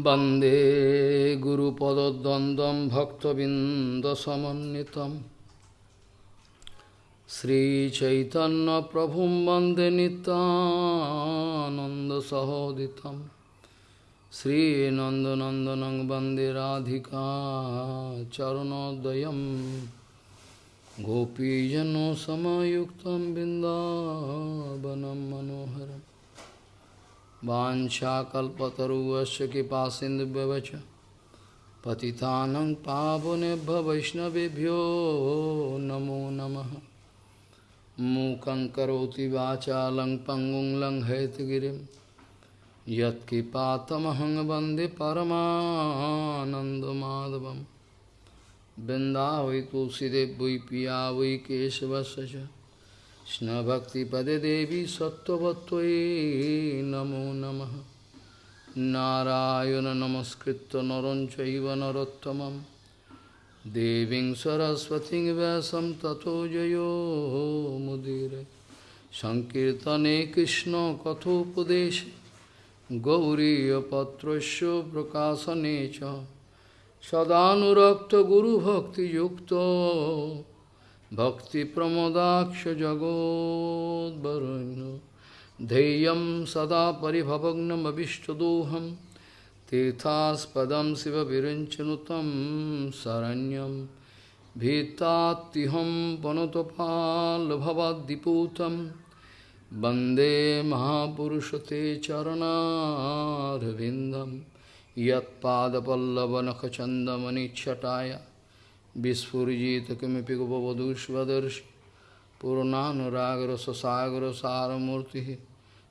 वन्दे गुरुपदद्वन्द्वं भक्तबिन्दसमन्वितं श्रीचैतन्यप्रभुं वन्दे नितानन्दसहोदितं श्रीनन्दनन्दनं वन्दे राधिका चरणोदयं गोपीजनसमयुक्तं बिन्दावनं मनोहरम् वाञ्छाकल्पतरुवस्य कृपासिन्धुव्यवच पतितानं पावनेभ्य वैष्णवेभ्यो नमो नमः। मूकं करोति वाचालं पङ्गुं लङ्घयतगिरिं यत्कृपातमहं वंदे वृन्दावै तुलसीदेव वै पिया वै केशवस्य কৃষ্ণভক্তিপদে দেবী সত্যবত্তয়ে নমো নমঃ। নারায়ণ নমস্কৃত নরঞ্চৈব নরোত্তমম। দেবীং সরস্বতী ব্যাসম তথো জয়োমুদির সংকীর্তনে কৃষ্ণ কথোপদেশ। গৌরীপত্রস্য প্রকাশনে চ। সদানুরক্ত গুরুভক্তিযুক্ত। भक्तिप्रमोदाक्षजगोद्वरुण्य धैर्यं सदा परिभवग्नमभिष्टदोहं तीर्थास्पदं शिवविरञ्चनुतं शरण्यं भीतात्तिहं वनुतपाल्भवद्दिपूतं वन्दे महापुरुषते चरणारविन्दं यत्पादपल्लवनखचन्दमनिच्छटाय विस्फुजित किमपि गोपवधुष्वदर्श पूर्णानुरागरससागर सारमूर्ति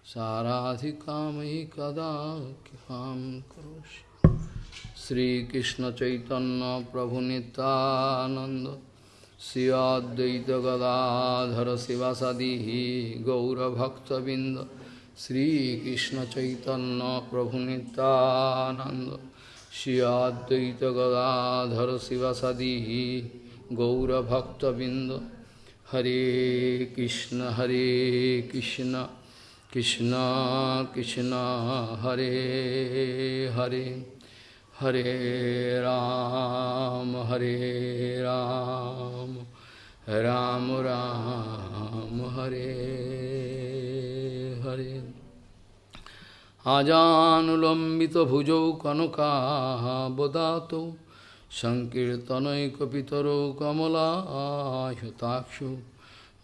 साराधिका मयि कदा ख्याम करोषि। श्रीकृष्ण चैतन्य प्रभु नितानंद शिवाद्वैत गदाधर शिवासदी गौरभक्तबिंद श्रीकृष्ण चैतन्य प्रभु नितानंद हरे कृष्ण हरे कृष्ण कृष्ण कृष्ण हरे हरे हरे আজানুলম্বিত ভুজৌ কনকাবদাত সংকীর্তনৈকিতর কমলাহতাক্ষ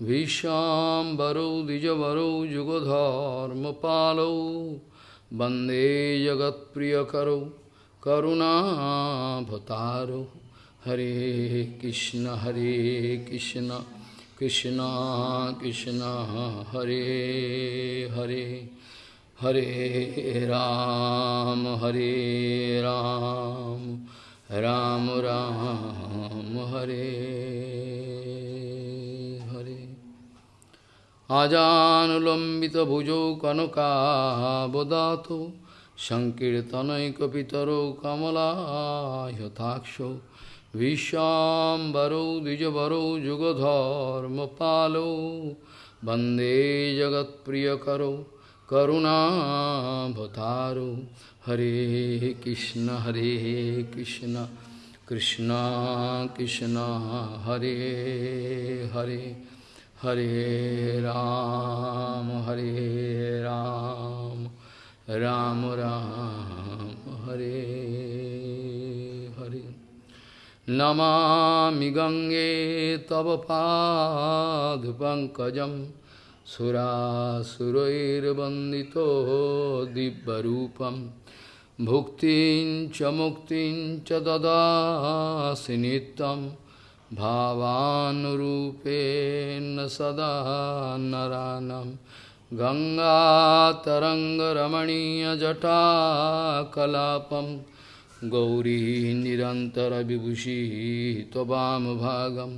ভীষ্বরৌ দ্বিজবরৌ যুগধর্মপালৌ বন্দে জগৎপ্রিয়করৌ করুণাভতারৌ হরে কৃষ্ণ হরে কৃষ্ণ কৃষ্ণ কৃষ্ণ হরে Hare Hare Ram, Hare Ram, Ram Ram, Hare Hare. Ajanulambita bhujo kanaka bodato, Sankirtanai kapitaro kamala yathaksho, Vishambaro dijabaro jugadharma palo, Bande jagat priyakaro, करुणाभतारो हरे कृष्ण हरे कृष्ण कृष्ण कृष्ण, हरे हरे हरे राम हरे राम राम राम, हरे हरे। नमामि गङ्गे तव पादपङ्कजम् सुरासुरैर्वन्दितो दिव्यरूपं भुक्तिं च मुक्तिं च ददासि नित्यं भावानुरूपेण सदा नरानं गङ्गातरङ्गरमणीयजटाकलापं गौरी निरन्तरविभूषी त्ववामभागम्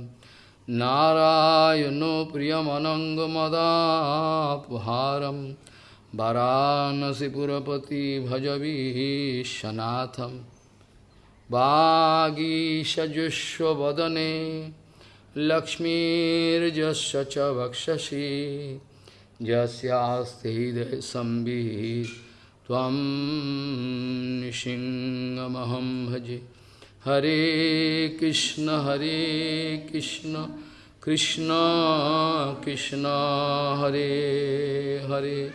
नारायणो प्रियमनङ्गमदापहारं वाराणसीपुरपति भजवीशनाथं वागीषजुष्वदने लक्ष्मीर्जस्य च वक्षसि। यस्यास्ते हृदयसंवित् त्वं भजे। हरे कृष्ण हरे कृष्ण कृष्ण कृष्ण हरे हरे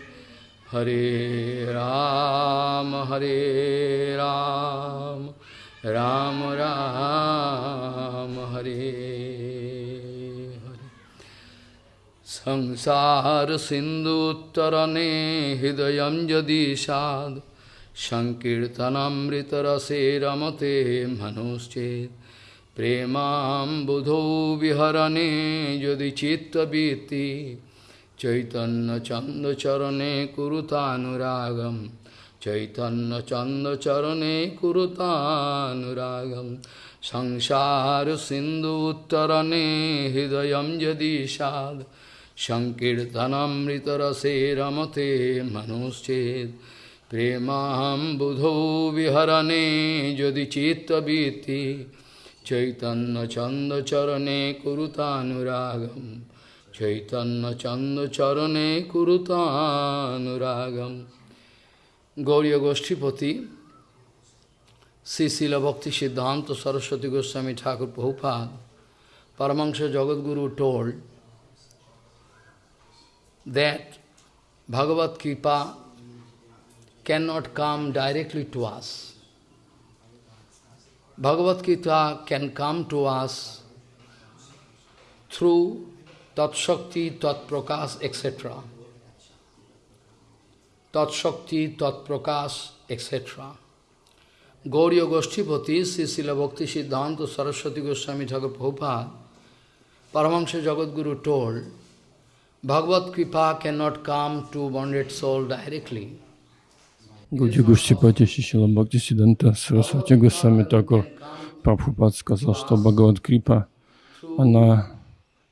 हरे राम हरे राम राम সংকীর্তনামৃতরসে রমতে মনুশ্চেত প্রেমাম্বুধো বিহরণে যদি চিত্তবৃত্তি চৈতন্যচন্দচরণে কুরুতানুরাগম চৈতন্যচন্দচরণে কুরুতানুরাগম, সংসার সিন্ধু উত্তরণে হৃদয় যদি সাদ সংকীর্তনমৃতরসে রমতে মনুশ্চেত প্রেমাহম বুধৌ বিহরণে যদি চিত্তবীতি চৈতন্য চন্দ চরণে কুরুতানুরাগম চৈতন্য চন্দ চরণে কুরুতানুরাগম গৌরীয় গোষ্ঠীপতি Shri Bhakti Siddhanta Saraswati Goswami Thakur Prabhupada Paramahansa Jagadguru told that Bhagavad kripa cannot come directly to us. Bhagavad Gita can come to us through Tat Shakti, Tat Prakash, etc. Tat Shakti, Tat Prakash, etc. Gauriya Goshtipati, Sri Srila Bhakti Siddhanta Saraswati Goswami Thakur Prabhupada, Paramahansa Jagadguru told, Bhagavad Kripa cannot come to bonded soul directly. Гуди Гуштипати Шишила Бхакти Сиданта Сарасвати Госвами Такур Прабхупад сказал, что Бхагават Крипа, она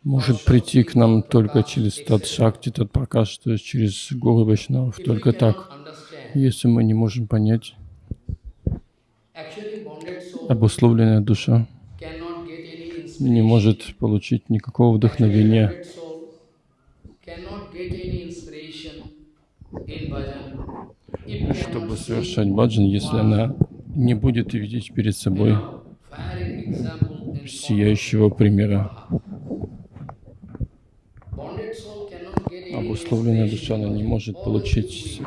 может прийти к нам только через тот шакти, тот пракаш, то есть через Гуру Вайшнавов, только так. Если мы не можем понять, обусловленная душа не может получить никакого вдохновения чтобы совершать баджан, если она не будет видеть перед собой сияющего примера. Обусловленная душа, она не может получить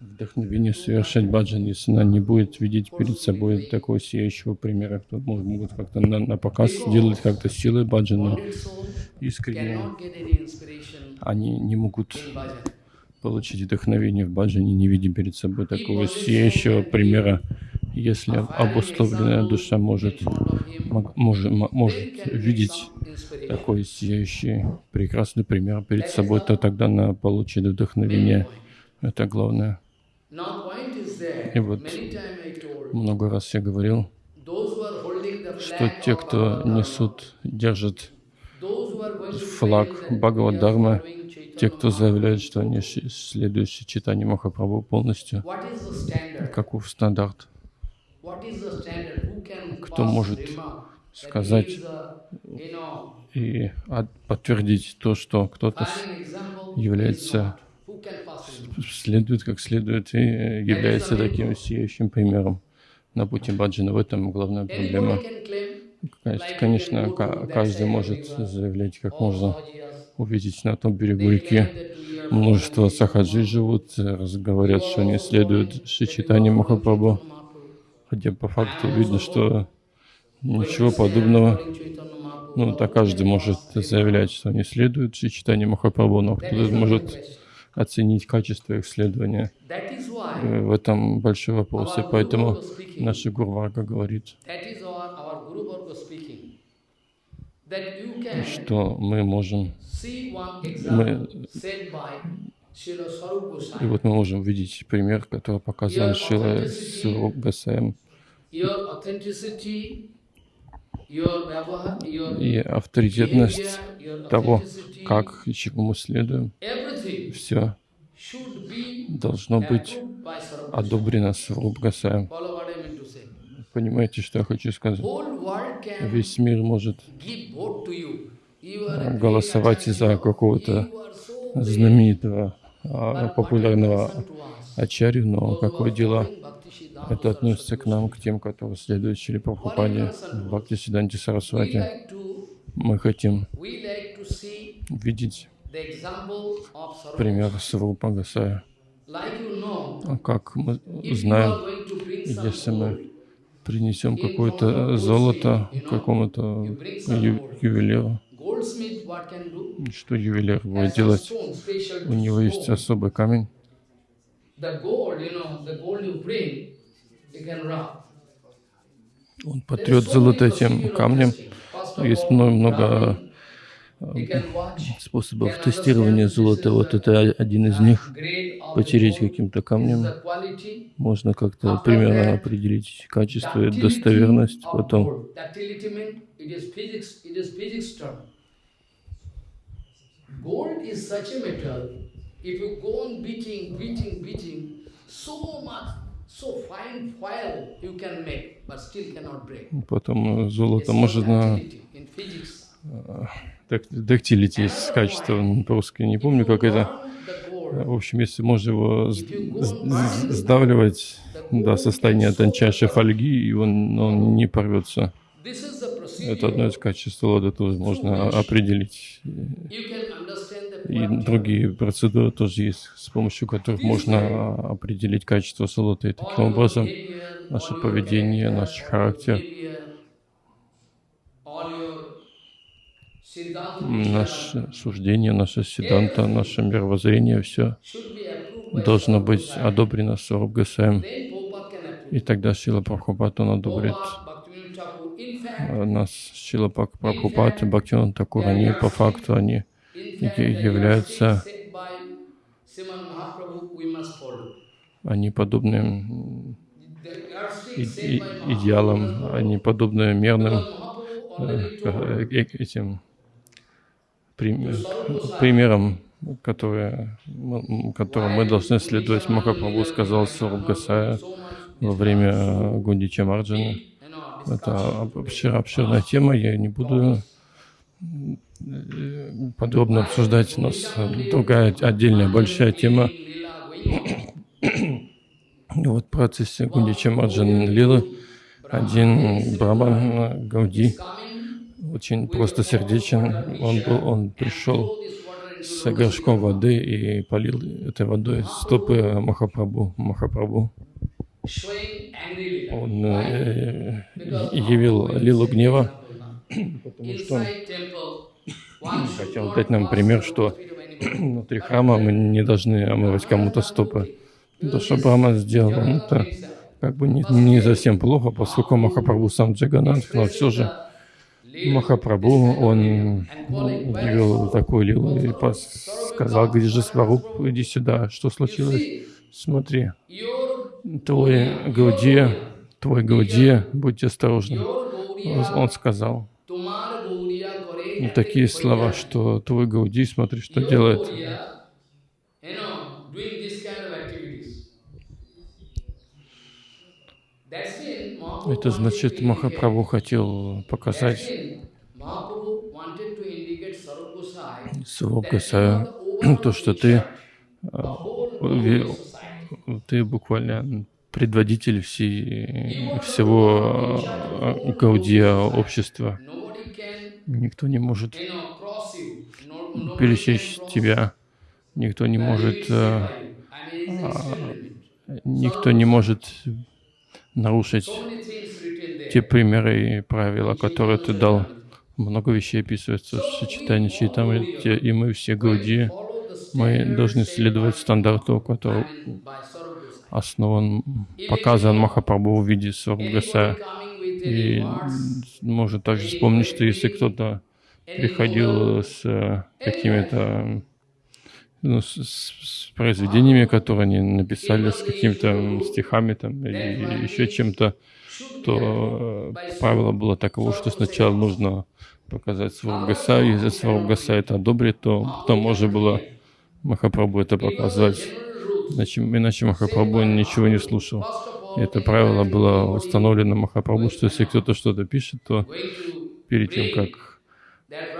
вдохновение совершать баджан, если она не будет видеть перед собой такого сияющего примера. Может, могут как-то на, на показ делать как-то силой баджан, но искренне они не могут получить вдохновение в баджане, не видя перед собой такого сияющего примера, если обусловленная душа может, может, может видеть такой сияющий, прекрасный пример перед собой, то тогда она получит вдохновение. Это главное. И вот много раз я говорил, что те, кто несут, держат флаг Бхагавад-дармы, те, кто заявляет, что они следующие читания Махапрабху полностью, каков стандарт? Кто может сказать и подтвердить то, что кто-то является, следует как следует и является таким сияющим примером на пути баджана. В этом главная проблема. Конечно, каждый может заявлять как можно увидеть на том берегу реки. Множество сахаджи живут, говорят, что они следуют Шичитани Махапрабху, хотя по факту видно, что ничего подобного. Ну, так каждый может заявлять, что они следуют Шичитани Махапрабху, но кто-то может оценить качество их следования. И в этом большой вопрос. И поэтому наша Гурварга говорит, что мы можем мы, и вот мы можем видеть пример, который показан Шила Гасаем. И авторитетность того, как и чему мы следуем, все должно быть одобрено Гасаем. Понимаете, что я хочу сказать? Весь мир может голосовать за какого-то знаменитого, а, популярного Ачарью, но какое дело? Это относится к нам, к тем, которые следуют Шри Прабхупаде, Бхакти Сиданти Сарасвати. Мы хотим видеть пример. Сварупа Гасая. Как мы знаем, если мы принесем какое-то золото какому-то ю- ювелиру, что ювелир будет делать? У него есть особый камень, он потрет золото этим камнем. Есть all, способов тестирования золота. Вот это один из uh, них. Потереть каким-то камнем. Можно как-то примерно определить качество и достоверность. Потом gold. Ductility means it is physics, it is physics term. Gold is such a metal, if you go on beating, beating, beating, so much, so fine foil you can make, but still cannot break. Потом э, золото можно... дактилити есть качество, по-русски не помню, как это. В общем, если можно его сдавливать до состояния тончайшей фольги, и он, он не порвется. Это одно из качеств лода тоже можно определить. И другие процедуры тоже есть, с помощью которых можно определить качество солота. И таким образом наше поведение, наш характер, behavior, all your siddhanta наше суждение, наше седанта, наше мировоззрение, все должно быть одобрено Соруб Гасаем. И тогда Шила Прабхупад, он одобрит э, нас. Шила Прабхупад и Бхактиван Такур, они по факту, они являются- они подобны идеалам, они подобны э, э, этим прим- примерам, которые, мы- которым мы должны следовать. Махапрабху сказал Сураб Гасая so much во время э, Гундича Марджана. Это обшир- обширная тема, я не буду э, подробно обсуждать. У нас другая отдельная большая тема. Вот в процессе Гундича Марджан Лилы один Брахман э, Гауди очень просто сердечен. Он, был, он пришел с горшком воды и полил этой водой стопы angry Leela. Он э, явил лилу гнева, потому что хотел дать нам пример, что внутри храма мы не должны омывать кому-то стопы. То, что Брахма сделал, это как бы не, не совсем плохо, поскольку Махапрабху сам Джаганатх, но все же Махапрабху, он явил такую лилу и сказал, где же Сваруб, иди сюда, что случилось? Смотри, твой Гаудия, твой Гаудия, будьте осторожны. Он, сказал такие слова, что твой Гауди, смотри, что делает. Gauriya, you know, doing this kind of activities. That's it. Mahaprabhu Это значит, Махапрабху хотел показать the то, что ты, ты буквально предводитель всей, всего э, Гаудия общества. Никто не может пересечь тебя, никто не может, э, никто не может нарушить So many things written there. Те примеры и правила, которые ты дал. Много вещей описывается в сочетании Чайтамы, и мы все Гауди, мы должны следовать стандарту, который основан, показан Махапрабху в виде Сваргаса. И можно также вспомнить, что если кто-то приходил с э, какими-то ну, с, с- произведениями, которые они написали, с какими-то стихами там, или еще чем-то, то э, правило было таково, что сначала нужно показать Сваргаса, и если Сваргаса это одобрит, то потом можно было Махапрабху это показать. Иначе, иначе Махапрабху ничего не слушал. И это правило было установлено Махапрабху, что если кто-то что-то пишет, то перед тем, как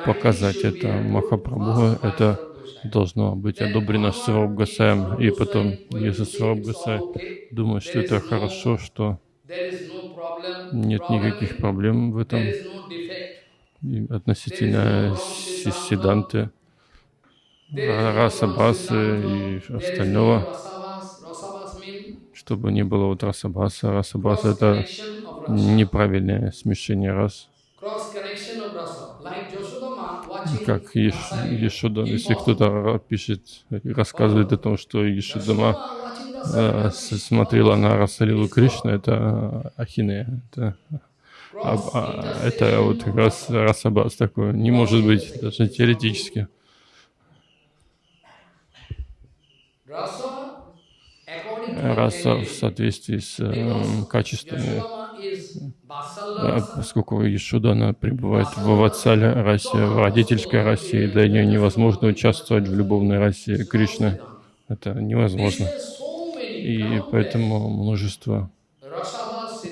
показать это Махапрабху, это должно быть одобрено Гасаем. И потом, если Гасай думает, что это хорошо, что нет никаких проблем в этом относительно Сиданты, раса басы и остального, чтобы не было вот раса баса. Раса баса — это неправильное смешение рас. Как Еш, Ешуда, если кто-то пишет, рассказывает о том, что Ешудама э, смотрела на Расалилу Кришна, это Ахинея, это, а, а, это вот как раз Расабас такой, не может быть, даже теоретически. Раса в соответствии с э, качествами поскольку Ишуда, она пребывает в Ватсале расе, в родительской расе, и для нее невозможно участвовать в любовной расе Кришны. Это невозможно. И поэтому множество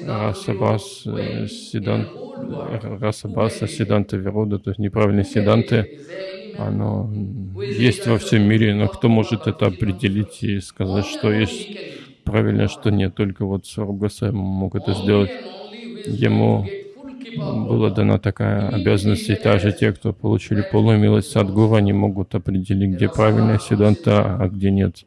расабас, седан, расабаса, седанта вирода, то есть неправильные седанты, оно есть во всем мире, но кто может это определить и сказать, что есть правильно, что нет, только вот Саргасай мог это сделать ему была дана такая обязанность, и также те, кто получили полную милость Садгуру, они могут определить, где правильная Сиданта, а где нет.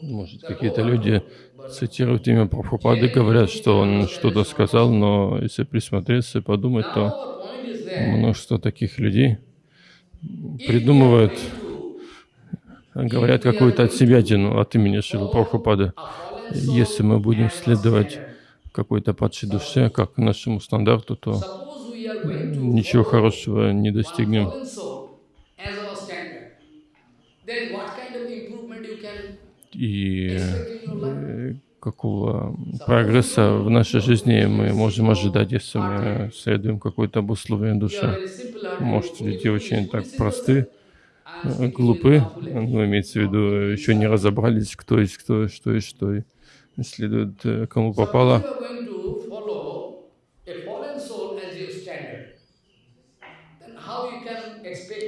Может, какие-то люди цитируют имя Прабхупады, говорят, что он что-то сказал, но если присмотреться и подумать, то множество таких людей придумывают говорят какую-то от себя от имени Шилы Прабхупады. Если мы будем следовать какой-то падшей душе, как нашему стандарту, то ничего хорошего не достигнем. И э, какого прогресса в нашей жизни мы можем ожидать, если мы следуем какой-то обусловленной душе. Может, люди очень так просты, глупы, ну, имеется в виду, еще не разобрались, кто есть кто, что есть что, и следует э, кому попало.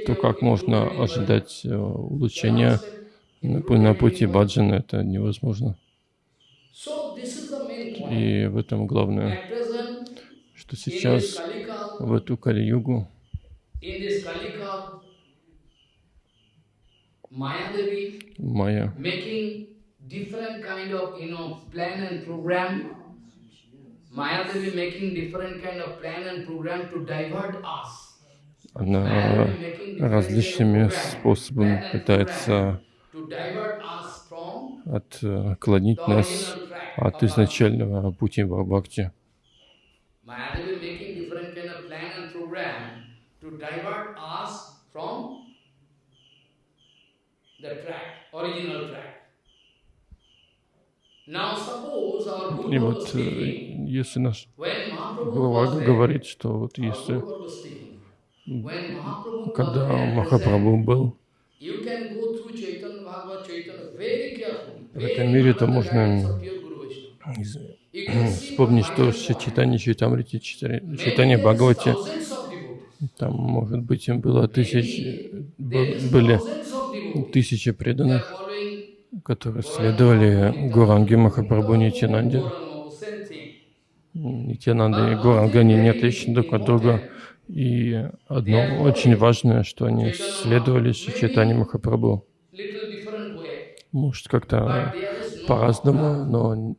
То как можно ожидать э, улучшения на пути баджана, это невозможно. И в этом главное, что сейчас в эту Кали-югу Майя different kind of, you know, plan and program. Mayadevi making different kind of plan and program to divert us. Она различными способами пытается отклонить нас от изначального пути Бхакти. Mayadevi making different kind of plan and program to divert us from и вот если наш глава говорит, что вот если когда Махапрабху был в этом мире, то можно вспомнить, что в Читане Читамрите, Читане Бхагавати, там, может быть, им было тысяч, были тысячи преданных, которые следовали Гуранге Махапрабху Нитянанде. Нитянанда и Гуранга, они не отличны друг от друга. И одно очень важное, что они следовали Читани Махапрабху. Может, как-то по-разному, но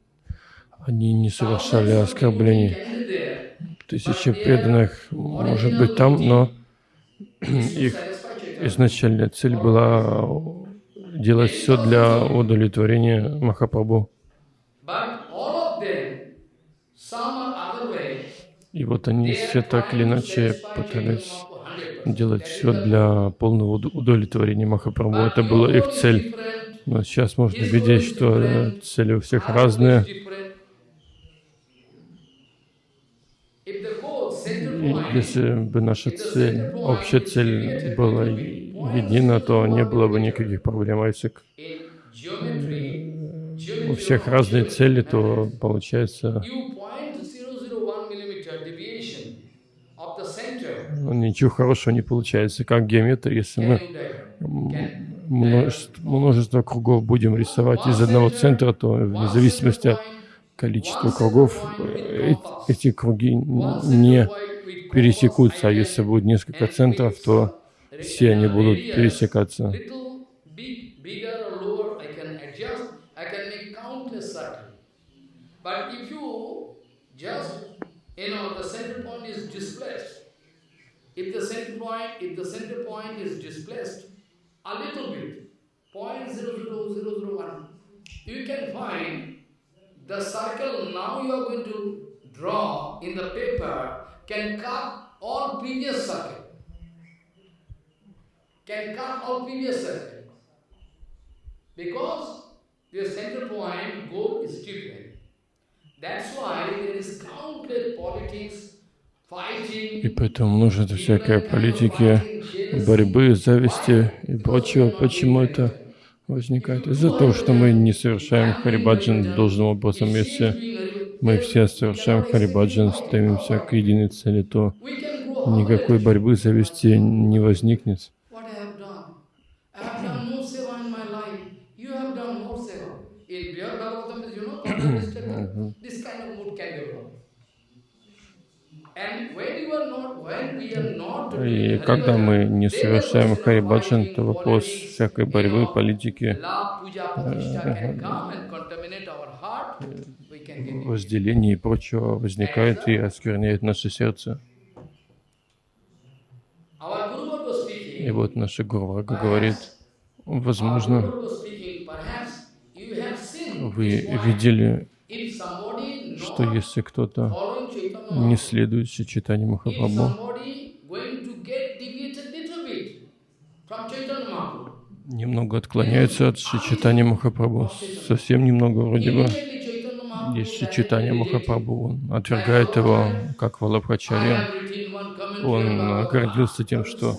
они не совершали оскорблений. Тысячи преданных, может быть, там, но их изначальная цель была делать все для удовлетворения Махапрабху. И вот они все так или иначе пытались делать все для полного удовлетворения Махапрабху. Это была их цель. Но сейчас можно видеть, что цели у всех разные. Если бы наша цель, общая цель была едина, то не было бы никаких проблем. А если у всех разные цели, то получается ничего хорошего не получается. Как геометр, если мы множество, множество кругов будем рисовать из одного центра, то вне зависимости от количества кругов э, эти круги не пересекутся. А если будет несколько центров, то все они будут пересекаться. you know, the center point is displaced. If the center point, if the center point is displaced a little bit, 0.00001, you can find the circle now you are going to draw in the paper can cut all previous circle. Can cut all previous circle. Because the center point goal is different. И поэтому множество всякой политики, борьбы, зависти и прочего. Почему это возникает? Из-за того, что мы не совершаем харибаджан должным образом. Если мы все совершаем харибаджан, стремимся к единой цели, то никакой борьбы, зависти не возникнет. И когда мы не совершаем харибаджан, то вопрос всякой борьбы, политики, возделения и прочего возникает и оскверняет наше сердце. И вот наша Гурвага говорит, возможно, вы видели, что если кто-то не следует читанию Махапрабху, немного отклоняется от читания Махапрабху, совсем немного вроде бы. Есть читание Махапрабху, он отвергает его как Валабхачарья. Он гордился тем, что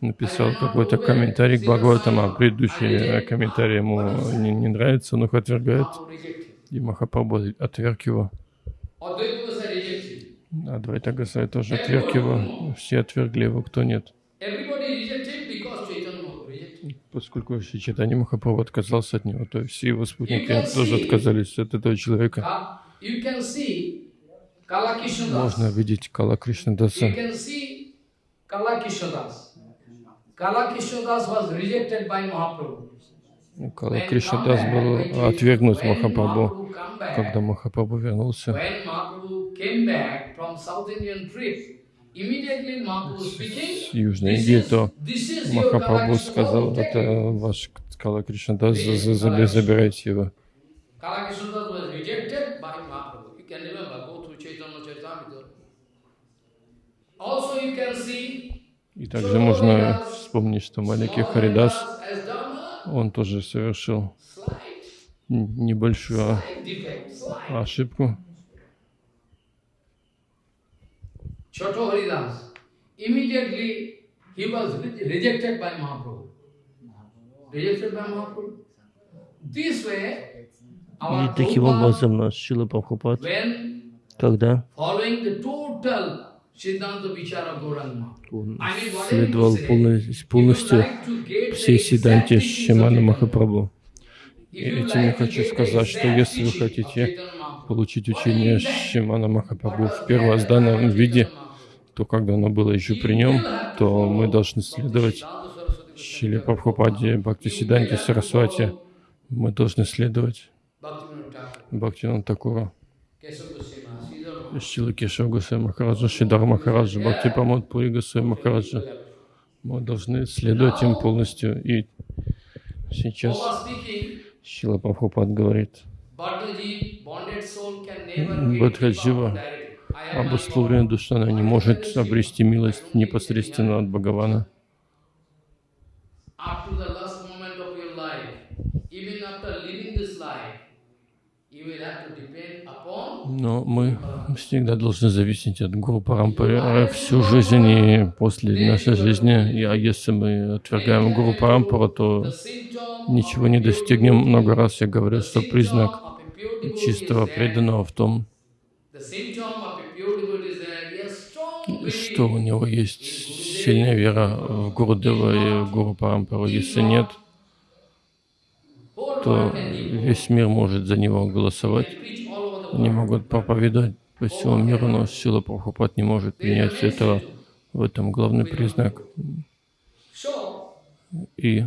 написал какой-то комментарий к Бхагаватам, а предыдущий комментарий ему не, не нравится, он их отвергает. И Махапрабху отверг его. Адвайта Гасай тоже отверг его. Все отвергли его, кто нет. Поскольку Читани Махапрабху отказался от него, то все его спутники тоже отказались от этого человека. Можно видеть Кала Кришнадаса. Кала Кришнадас был отвергнут Махапрабху, когда Махапрабху вернулся. С Южной Индии, то Махапрабху сказал, это ваш Кала Кришнадас, забирайте его. И также можно вспомнить, что маленький Харидас, он тоже совершил небольшую ошибку. Choto Haridas, immediately he was rejected by Mahaprabhu. Rejected by Mahaprabhu. This way, и таким образом наш Шила Прабхупад, когда он следовал полностью всей Сиданте Шимана Махапрабху. И этим я хочу сказать, что если вы хотите получить учение Шимана Махапрабху в первозданном виде, то когда оно было еще при нем, то мы должны следовать Шиле Прабхупаде, Бхакти Сиданте Сарасвати. Мы должны следовать Бхактинан Такура, Шила Кешава Гусей Махараджа, Шидар Махараджа, Бхакти Памод Пури Гусей Махараджа. Мы должны следовать им полностью. И сейчас Шила Прабхупад говорит, Бадхаджива обусловленная душа, она не может обрести милость непосредственно от Бхагавана. Но мы всегда должны зависеть от Гуру Парампары всю жизнь и после нашей жизни. А если мы отвергаем Гуру Парампару, то ничего не достигнем. Много раз я говорю, что признак чистого преданного в том, что у него есть сильная вера в Гурудева и Гуру Парампару. Если нет, то весь мир может за него голосовать. Они могут проповедовать по всему миру, но Сила Прабхупад не может принять этого. В этом главный признак. И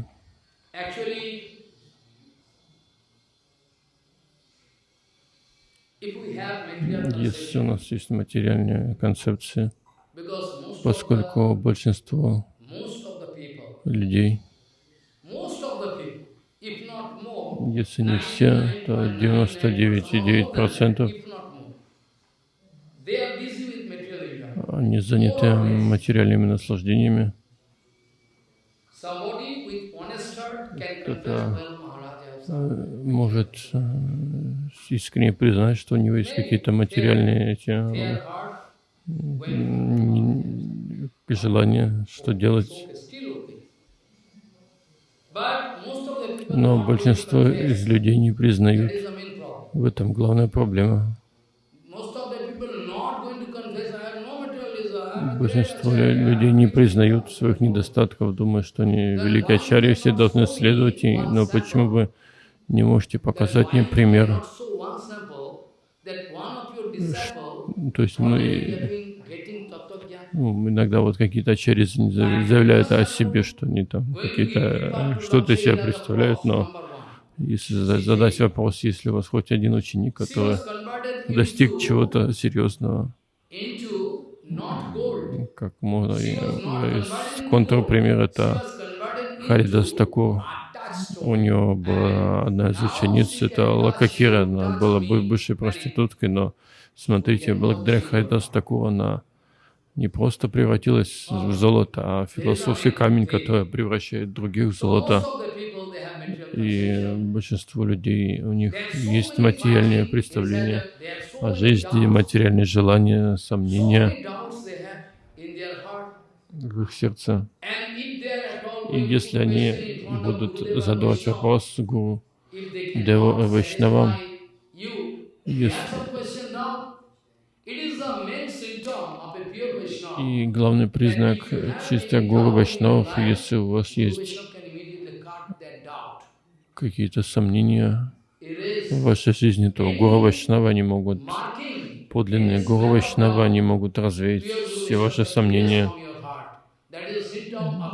если у нас есть материальная концепция, поскольку большинство людей, если не все, то 99,9% они заняты материальными наслаждениями. Кто-то э, может э, искренне признать, что у него есть какие-то материальные эти желания, что делать. Но большинство из людей не признают. В этом главная проблема. Большинство людей не признают своих недостатков, думают, что они великие ачарьи, все должны следовать, но почему вы не можете показать мне пример? То есть мы, ну, иногда вот какие-то ачарьи заявляют о себе, что они там какие-то, что-то из себя представляют, но если задать вопрос, если у вас хоть один ученик, который достиг чего-то серьезного, как можно, контрпример это Харидас Такур. У него была одна из учениц, это Лакахира, она была бывшей проституткой, но смотрите, благодаря Харидас Такуру она не просто превратилась в золото, а философский камень, который превращает других в золото. И большинство людей, у них есть материальные представления о жизни, материальные желания, сомнения в их сердце. И если они будут задавать вопрос Гуру Деву Вайшнавам, если... И главный признак чистых Гуру Вайшнавов, если у вас есть какие-то сомнения в вашей жизни, то Гуру Вайшнава не могут, подлинные Гуру Вайшнава не могут развеять все ваши сомнения.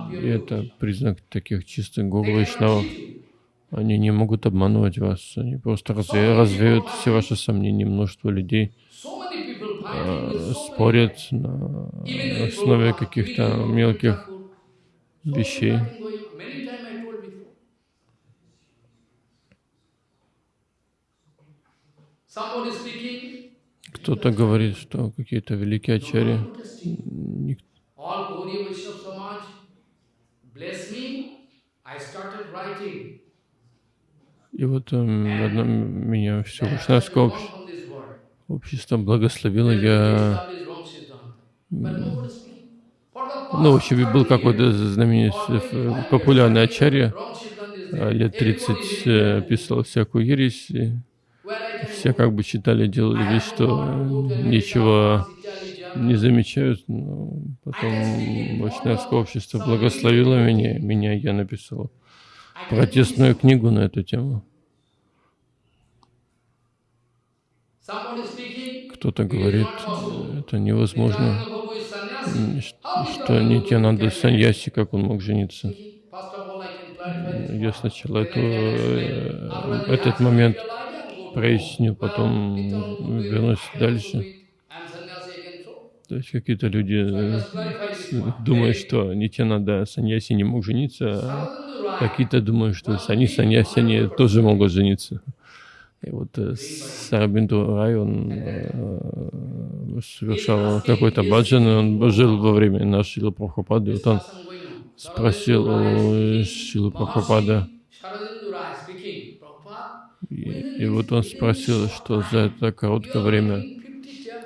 И это признак таких чистых гуру вайшнавов. Они не могут обманывать вас, они просто разве, развеют все ваши сомнения. Множество людей спорят на основе каких-то мелких вещей. Кто-то говорит, что какие-то великие ачари, и вот um, одно, меня все Вайшнавское общество, общество благословило, я... Ну, вообще был какой-то знаменитый, э, популярный ачарья, а, лет 30 э, писал всякую ересь, все как бы читали, делали вид, что ничего не замечают, но потом Вайшнавское общество благословило меня, меня я написал протестную книгу на эту тему. Кто-то говорит, это невозможно, что Нитянанда Саньяси, как он мог жениться. Я сначала эту, э, этот момент проясню, потом вернусь дальше. То есть какие-то люди э, думают, что Нитянанда Саньяси не мог жениться, а какие-то думают, что они Саньяси они тоже могут жениться. И вот э, Сарабинду Рай, он э, совершал какой-то баджан, он жил во время нашего Прабхупады, вот он спросил у Шилы Прабхупада, и, и вот он спросил, что за это короткое время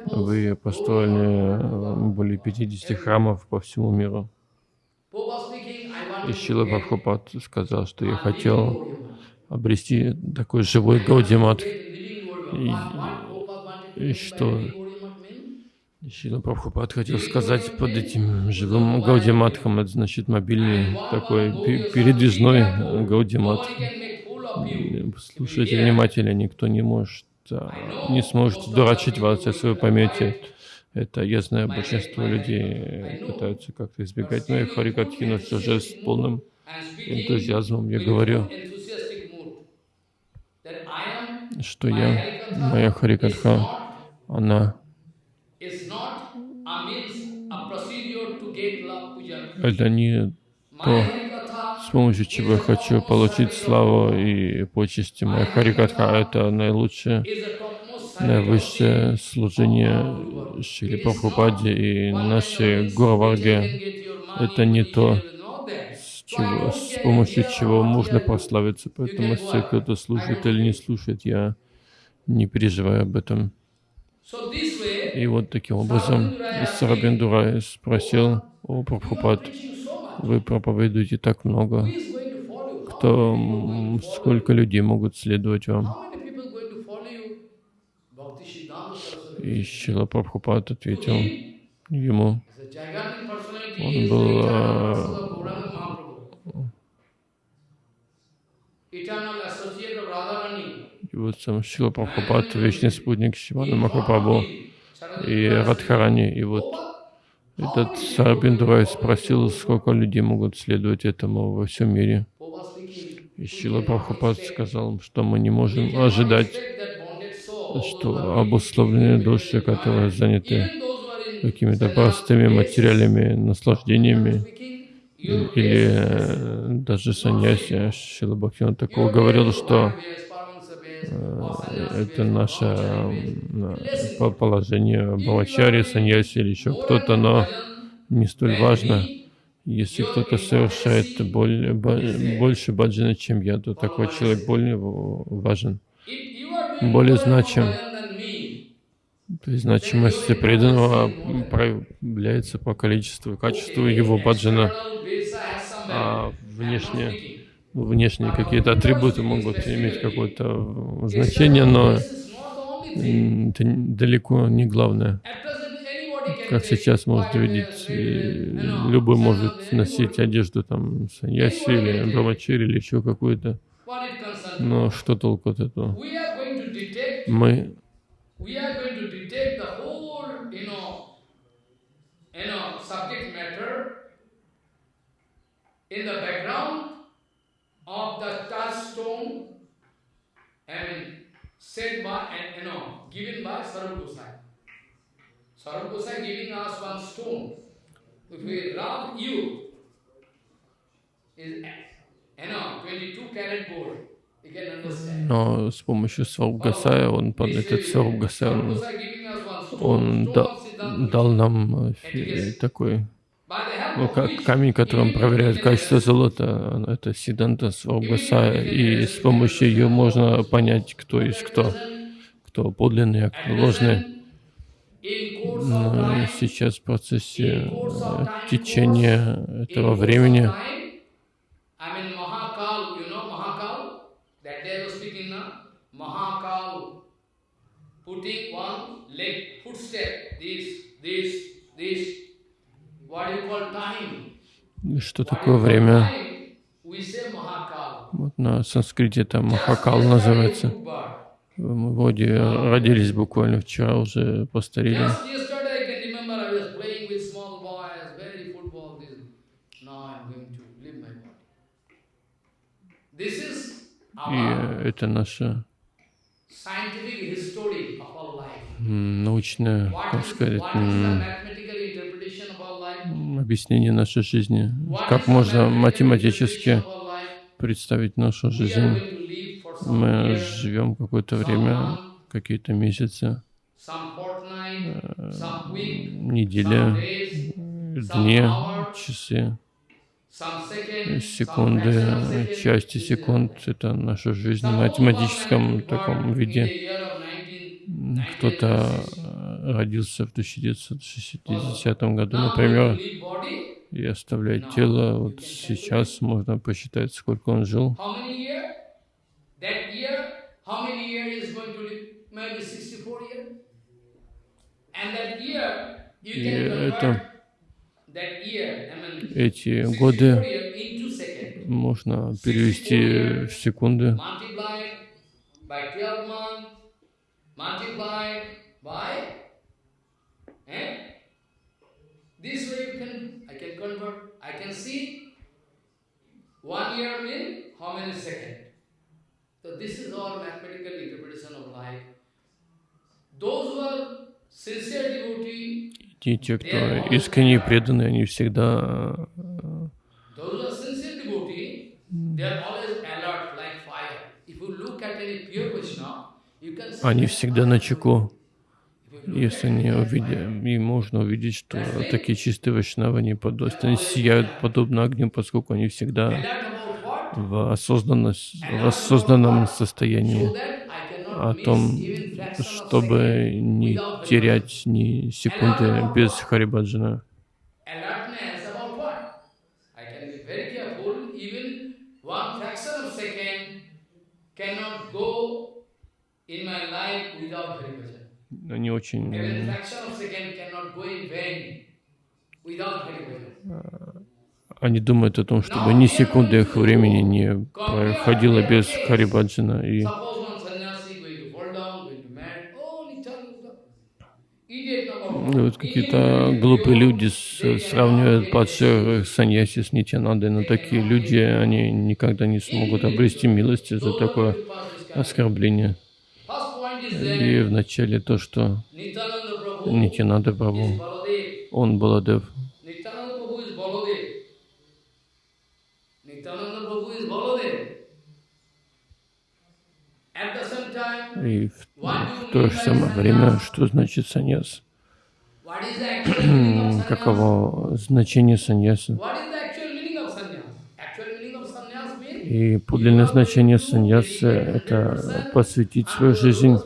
вы построили э, более 50 храмов по всему миру. И Шила Прабхупад сказал, что я хотел обрести такой живой Гаудимат. И, и что Шила Прабхупад хотел сказать под этим живым Гаудиматхом, это значит мобильный такой пе- передвижной Гаудимат. Слушайте внимательно, никто не может, а, не сможет дурачить вас, если вы поймете. Это я знаю, большинство людей пытаются как-то избегать моей харикатхи, но все же с полным энтузиазмом я говорю, что я, моя харикатха, она это не то, с помощью чего я хочу получить славу и почести. Моя харикатха — это наилучшее, наивысшее служение Шри Прабхупаде и нашей Гураварге. Это не то, чего, с помощью чего можно прославиться. Поэтому если кто-то слушает или не слушает, я не переживаю об этом. И вот таким образом Сарабиндурай спросил, о Прабхупад, вы проповедуете так много, кто, сколько людей могут следовать вам? И Шила Прабхупад ответил ему, он был а, и вот сам Шила Прабхупад, вечный спутник Шивана Махапрабху и Радхарани, и вот этот Сарабиндурай спросил, сколько людей могут следовать этому во всем мире. И Шила Прабхупад сказал, что мы не можем ожидать, что обусловленные души, которые заняты какими-то простыми материальными наслаждениями, или э, даже саньяси, Шила Бхактина такого говорил, что Э, это наше положение Бхавачари, Саньяси или еще кто-то, но не столь важно. Если кто-то совершает более, больше баджана, чем я, то такой человек более важен, более значим. То есть значимость преданного проявляется по количеству и качеству его баджана, а внешне внешние какие-то атрибуты могут иметь какое-то значение, но это далеко не главное. Как сейчас можно видеть, любой может носить одежду там саньяси или брамачири или еще какую-то. Но что толку от этого? Мы Но с помощью Сваргасая, он, этот Сваргасай, он, он да, дал нам такой ну, как камень, которым проверяют качество золота, это Сиданта Сваргасая, и с помощью ее можно понять, кто есть кто, кто подлинный, а кто ложный. Но сейчас в процессе э, течения этого времени. Putting one leg footstep, this, this, this, что такое время? Вот на санскрите это Махакал называется. Мы вроде родились буквально вчера, уже постарели. И это наша научная, как сказать, объяснение нашей жизни. Как можно математически представить нашу жизнь? Мы живем какое-то время, какие-то месяцы, э, недели, дни, часы, секунды, части секунд. Это наша жизнь в математическом таком виде. Кто-то родился в 1960 году, например, и оставляет тело, вот сейчас можно посчитать, сколько он жил. И это, эти 64 годы можно перевести в секунды. multiplied by 12 months, multiplied by, eh? This way you can, I can convert, I can see one year mean how many seconds. So this is all mathematical interpretation of life. Those who are sincere devotee, И те, кто искренне преданы, они всегда они всегда на чеку. Если они pure увидят, и можно увидеть, что такие чистые вайшнавы, они подобно, сияют подобно огню, поскольку они всегда в, в осознанном состоянии о том, чтобы не терять ни секунды без Харибаджана. cannot Hari Bhajan. Они очень Bhajan. Они думают о том, чтобы ни секунды их времени не проходило без Харибаджана. И и one. вот какие-то глупые люди сравнивают падших саньяси с Нитянандой, но такие люди, они никогда не смогут обрести милости за такое оскорбление. И вначале то, что Нитянанда Baladev. он Баладев, и в, в то же самое время, что значит саньяс? Каково значение саньяса? What is the actual meaning of sannyas? Actual meaning of sannyas means И подлинное значение саньяса — это посвятить свою жизнь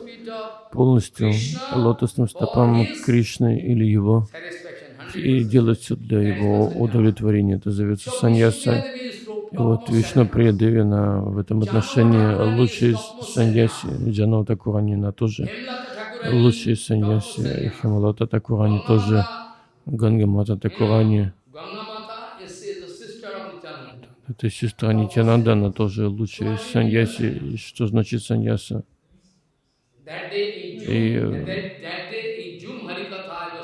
полностью лотосным стопам Кришны или Его и делать все для Его удовлетворения. Это зовется саньяса. И вот Вишну Приядевина в этом отношении лучший саньяси, Джанава Такурани, она тоже лучший саньяси, Хималата Такурани тоже, Гангамата Такурани. Gangamata is, is the sister of Nityananda. Это сестра Нитянанда, она тоже лучшая саньяси. Что значит саньяса? И, э,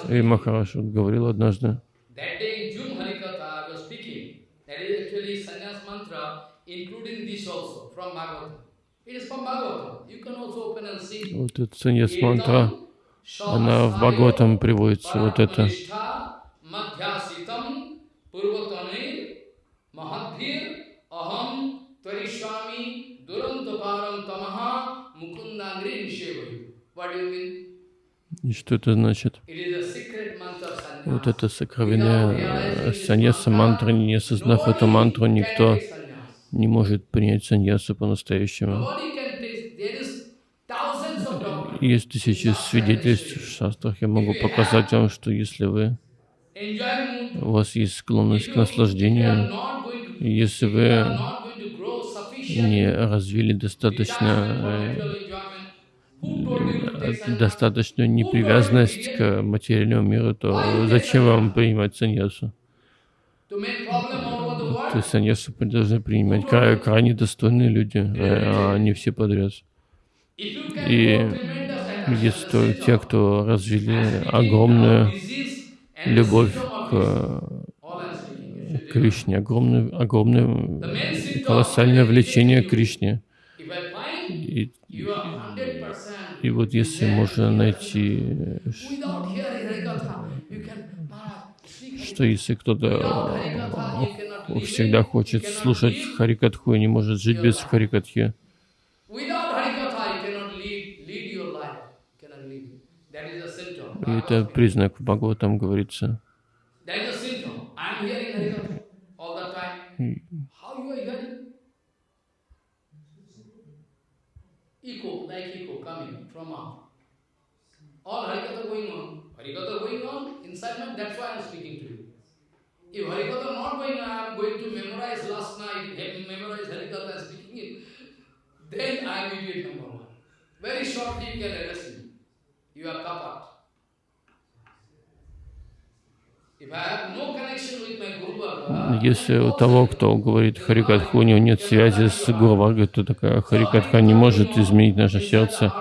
И Махараш говорил однажды, вот эта саньяс мантра, она в Бхагаватам приводится, вот это. Mahadhir Aham Tvarishwami Durantaparam Tamaha Mukundangri Nishevayu. What do you mean? И что это значит? Вот это сокровенная саньяса мантра, не осознав эту мантру, никто не может принять саньясу по-настоящему. Есть тысячи свидетельств в шастрах. Я могу показать вам, что если вы, у вас есть склонность к наслаждению, если вы не развили достаточно э, достаточную непривязанность к материальному миру, то зачем вам принимать саньясу? То есть саньясу должны принимать край- крайне достойные люди, а они все подряд. И есть те, кто развили огромную любовь к disease. All I'm speaking, you should Кришне, огромное, огромное колоссальное влечение к Кришне. И, you are 100% и вот если можно найти, что если кто-то э, всегда хочет слушать. Харикатху и не может жить без Харикатхи, и это признак в Бхагаватам говорится. Then I am idiot number one. Very shortly you can address me. You are kapat. Если у того, кто говорит Харикатху, у него нет связи с Гуру Варгой, то такая Харикатха не может изменить наше сердце.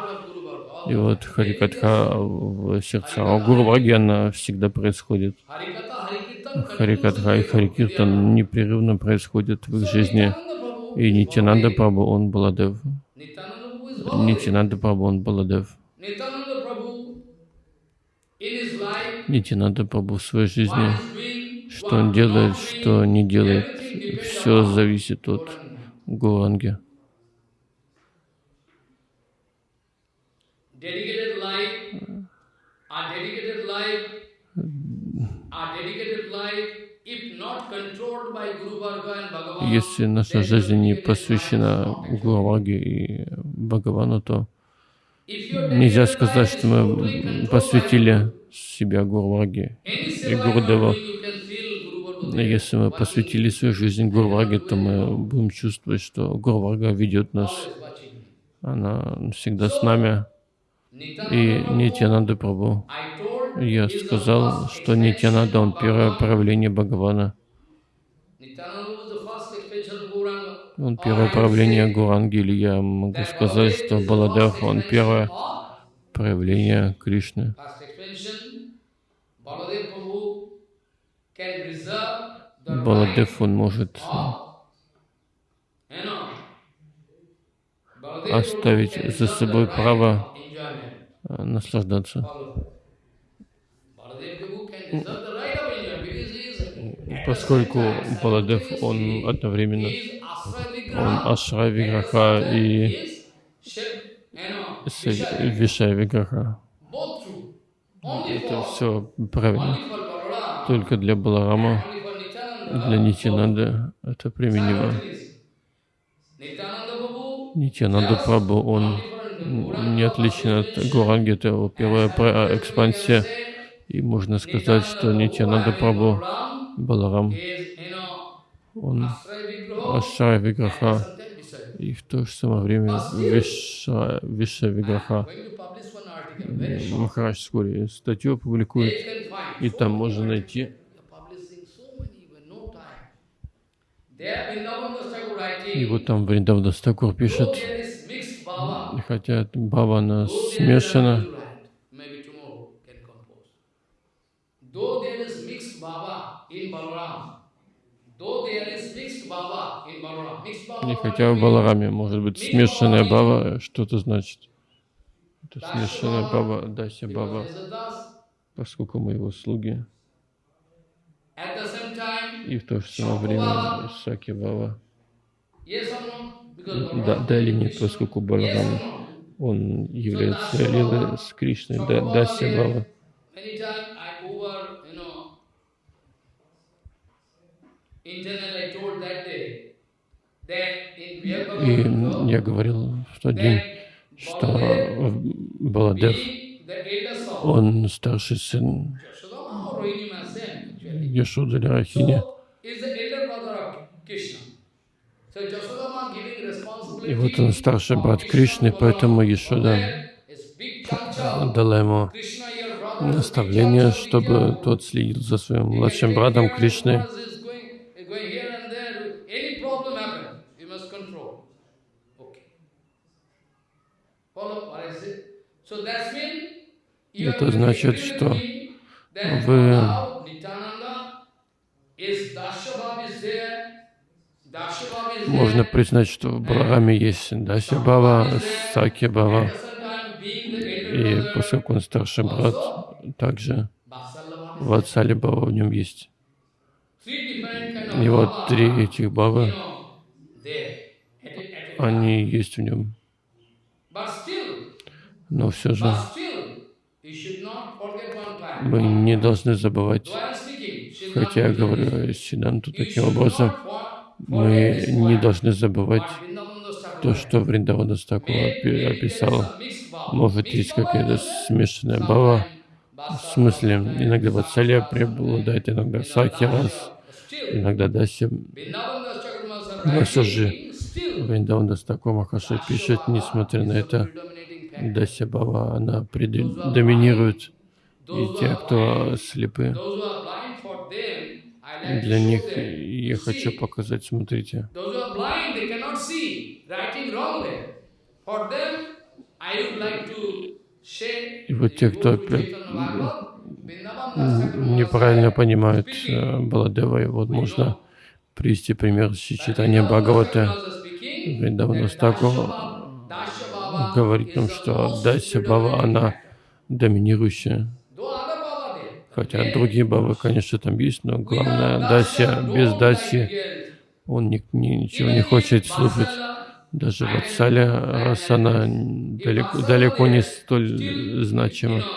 И вот Харикатха в сердце а у Гуру Варги, она всегда происходит. Харикатха и Харикиртан непрерывно происходят в их жизни. И Нитянанда Прабhu, он Баладев. Нитянанда Прабhu, он Баладев. Нитянанда Прабhu в своей жизни, что он делает, что не делает, все зависит от Bhagavan, Если наша жизнь не посвящена Гуру Варге и Бхагавану, то нельзя сказать, что мы посвятили себя Гуру any и seva Гуру you Дева. do, you can feel Guru Varga there. Если мы посвятили свою жизнь Гуру Варге, то мы будем чувствовать, что Гуру Варга ведет нас. Она всегда с нами. И Нитянанда told, я сказал, что Нитянанда, он первое проявление Бхагавана. Он первое проявление Гуранги, или я могу сказать, что Баладев, он первое проявление Кришны. Баладев, он может оставить за собой право э, наслаждаться. Поскольку Баладев, он одновременно, он the Виграха и. Вишай Виграха. Это все правильно. Только для Баларама, для Нитянанды это применимо. Нитянанда Прабhu, он не отличен от Гуранги, это его первая экспансия. И можно сказать, что Нитянанда Прабhu, Баларам, он Ашрай Виграха, и в то же самое время Виша, Виша Виграха. Махарадж вскоре статью опубликует, и там можно найти И вот там Вриндавна Стакур пишет, хотя Баба is смешана, и хотя в? Балараме может быть смешанная Баба, что это значит? Смешанная Баба, Дася Баба, поскольку мы его слуги, и в то же самое время Саки Баба. Да, да или нет, поскольку Баларам, он является Лилой с Кришной, да, Дася Баба. И я говорил в тот день, что Баладев, он старший сын. Яшоды или Рахини. И вот он старший брат Кришны, поэтому. Яшода дала ему наставление, чтобы тот следил за своим младшим братом care of Кришны. others, is going- is going here and there. Any problem happen, you must control. Okay. Follow what I say? So that's mean you Это значит, что вы- Можно признать, что в Балараме есть Дася Баба, Саки elder и поскольку он старший брат, также Ватсали Баба в нем есть. И вот три этих a они есть в нем. Но все же мы не должны забывать, хотя я говорю. Сиданту таким образом, мы не должны забывать то, что Вриндавана Стакура описал. Может, есть какая-то смешанная бава, Sometimes в смысле, иногда Ватсалия преобладает, иногда you know, Саки Dasya. раз, Still, иногда Даси. Но все же Вриндавана Стакура Махаши пишет, несмотря на это, Дася Бава, она предоминирует. И те, кто слепы, для них я хочу показать, смотрите. И вот те, кто неправильно понимают э, Баладева, и вот можно привести пример с that читания Vrindavan Бхагавата. Вриндавана Стаку Говорит the что Дася Бава, она доминирующая. Хотя другие бабы, конечно, там есть, но главное, Дася, без Даси, он ни, ни- ничего не хочет слушать. Даже Ватсаля, раз она далеко, далеко не столь значима.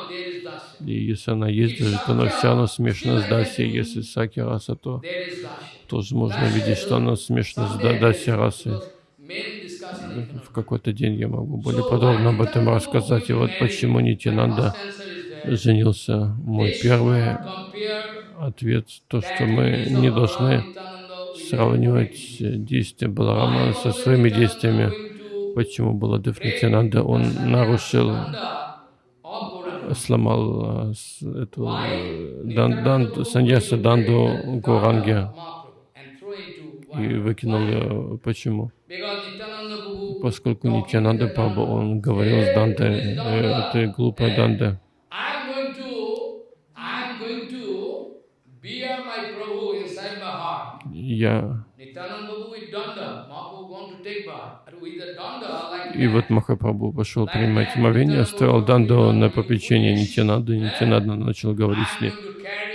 И если она есть даже, то она все равно смешана с Даси. Если Саки раса, то тоже можно видеть, что она смешана с Да- Даси расой. В какой-то день я могу более подробно об этом рассказать. И вот почему Нитянанда женился. Мой первый ответ, то, что мы не должны сравнивать действия Баларама со своими действиями. Почему Баладев Нитянанда, он нарушил, сломал с- эту э, дан, дан, саньяса Данду Гуранге и выкинул ее. Почему? Поскольку Нитянанда Прабhu, он говорил с Дантой, э, inside my heart. я. И вот Махапрабху пошел принимать омовение, оставил Данду на попечение Нитянады. Нитянада начал говорить с ней,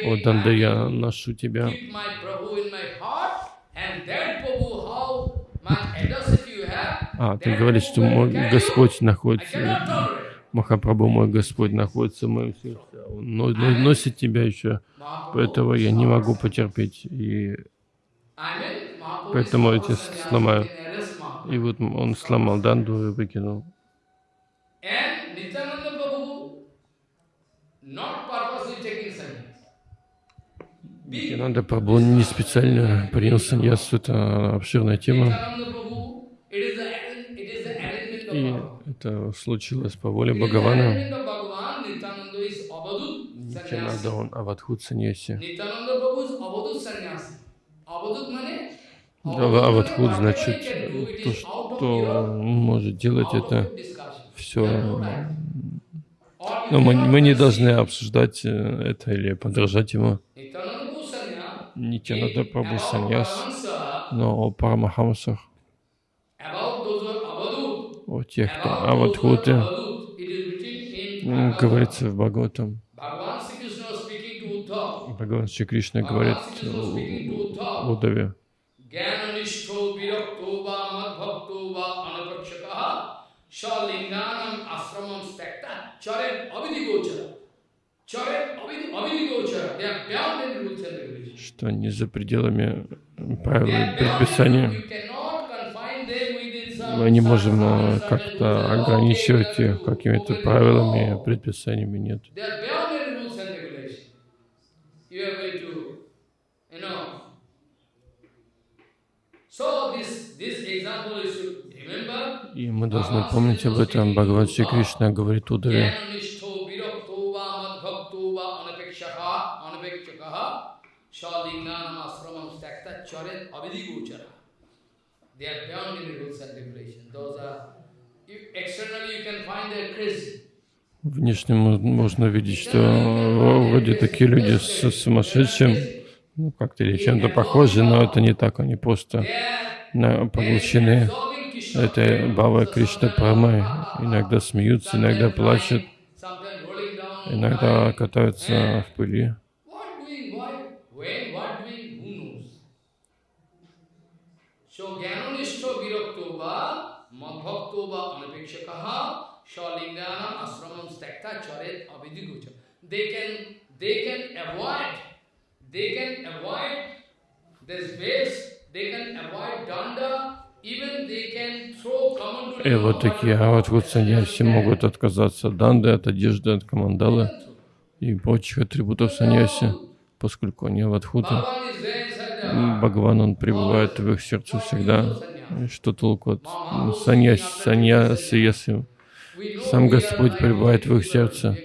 «О, Данда, я ношу тебя, keep my Prabhu in my heart, and that Prabhu, how much audacity you have, А, ты говоришь, что мой Господь находится. Махапрабху, мой Господь находится в моем сердце, Он но- но- носит тебя еще, поэтому я не могу потерпеть. И, Поэтому эти person сломаю. и вот он сломал Данду и выкинул. Нитянанда Прабху не специально принял саньяс, это обширная тема. Nityananda Prabhu, it is the arrange- it is the arrangement of И это случилось по воле Бхагавана. Нитянанда, он авадхут саньяси. Авадхут значит то, что он может делать это все. Но мы, мы не должны обсуждать э, это или подражать ему. Нитянада Прабhu саньяс, но о Парамахамсах, о тех, кто... А вот Хутя, говорится в Бхагаватам, Бхагаван Шри Кришна говорит Удаве, что не за пределами правил и предписания мы не можем э, как-то ограничивать их какими-то правилами, предписаниями, нет. И мы должны помнить об этом. Бхагаван Шри Кришна говорит Удаве. Shalinganam asramam stakta charet abhidhi They are beyond any rules and regulations. Those are externally you can find they are crazy. внешне мо- можно видеть, что вроде такие люди с сумасшедшим, ну, как-то или чем-то похожи, но это не так, они просто поглощены. этой Бавой Кришна Прамой. Иногда смеются, иногда плачут, иногда катаются в пыли. What doing, why, when, what doing, who knows? So, Gyanonishto Virakto va Madbhakto va Anapekshakaha Shalinganam Asramam Stakta Charet Avidigocha. They can, they can avoid, they can avoid this base, they can avoid danda, even they can throw common И вот такие а вот саньяси могут отказаться от данды, от одежды, от командалы и прочих атрибутов саньяси, поскольку они аватхуты. Бхагаван, он пребывает в их сердце всегда. И Что толку от саньяси, саньяси, если Сам Господь пребывает в их сердце.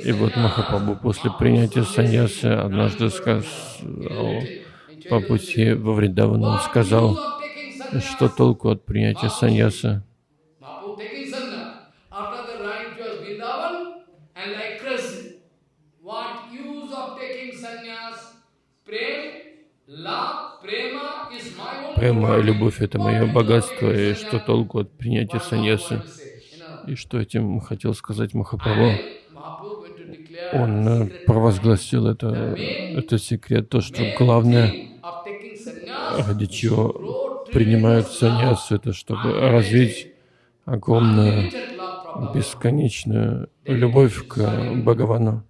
И вот Махапрабху после принятия саньясы однажды сказал, по пути во Вриндаван сказал, что толку от принятия? Prem, love, prema Према, property. любовь — это мое богатство, и что толку от принятия саньясы? И что этим хотел сказать Махапрабху? Он э, провозгласил это, это секрет, то, что главное, ради чего принимают саньясу, это чтобы развить огромную, бесконечную любовь к Бхагавану.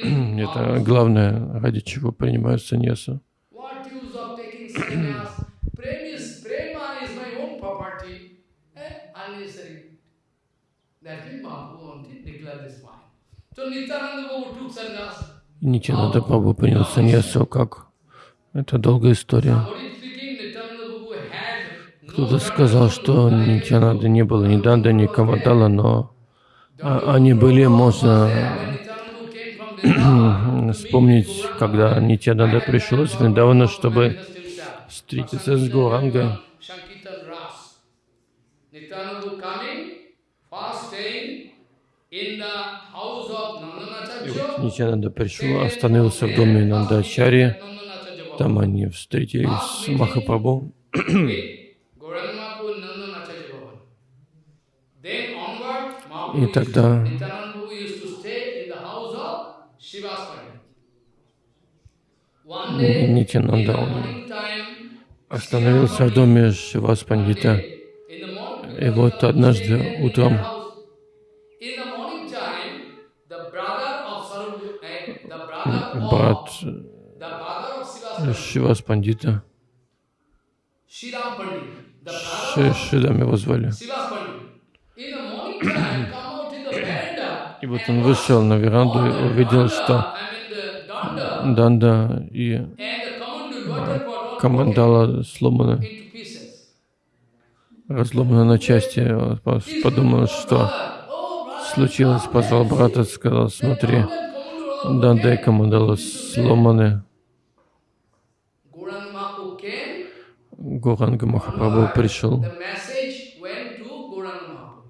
Это главное, ради чего принимают саньясу. Нитянанда Прабху принял саньясу как? Это долгая история. Кто-то сказал, что Нитянанда не было ни Данда, ни Камадала, но они были, можно вспомнить, когда Нитянанда пришел из Вриндавана, чтобы встретиться с Гуранга. Of Nandanacharya. Нитянанда пришел, остановился в доме Нандачари. Там они встретились с Махапрабху. И тогда Nityananda Prabhu used to stay in the house of Shivas Pandit. One day, in the Нитянанда он остановился в доме Шивас Пандита. И вот однажды утром eh, брат Шивас Пандита, Шидам его звали. И вот он вышел на веранду и увидел, что Danda Данда и into pieces. разломаны на части. Подумал, что случилось, позвал брата, сказал, смотри, Данда и Камандала сломаны. Гуранга Махапрабху пришел. the message went to Gauranga Mahaprabhu.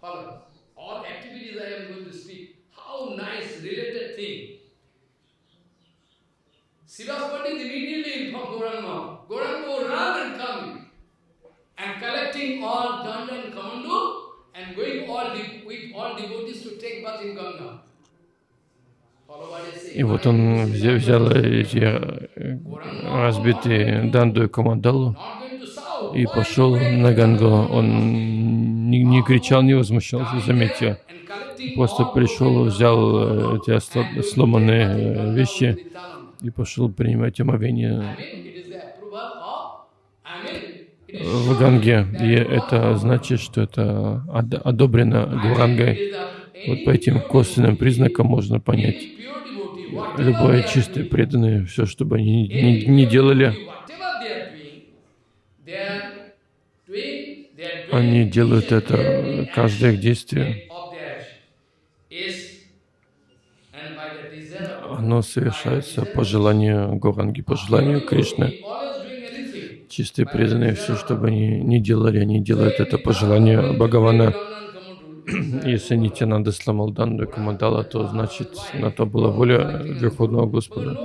Follow. All activities I am going to speak. How nice related thing. Sivas Pandit immediately informed Gauranga Mahaprabhu. Gauranga Mahaprabhu ran and come and collecting all danda and commando and going all de- with all devotees to take bath in Ganga. Follow what I say. И вот он взя- взял эти э, разбитые Данду и south. и пошел на Гангу. Он не, не кричал, не возмущался, заметьте. Просто пришел, взял э, эти сломанные э, вещи и пошел принимать омовение I mean, it is the approval of, I mean, it is в Ганге. И это значит, что это од- одобрено Гурангой. Вот по этим косвенным признакам можно понять. Любое чистое преданное, все, что бы они не, не pure делали, они делают это, каждое их действие, оно совершается по желанию Гуранги, по желанию Кришны. Чистые преданные, все, что бы они не делали, они делают это по желанию Бхагавана. Если Нитянанда сломал Данду Камадала, то значит на то была воля Верховного Господа.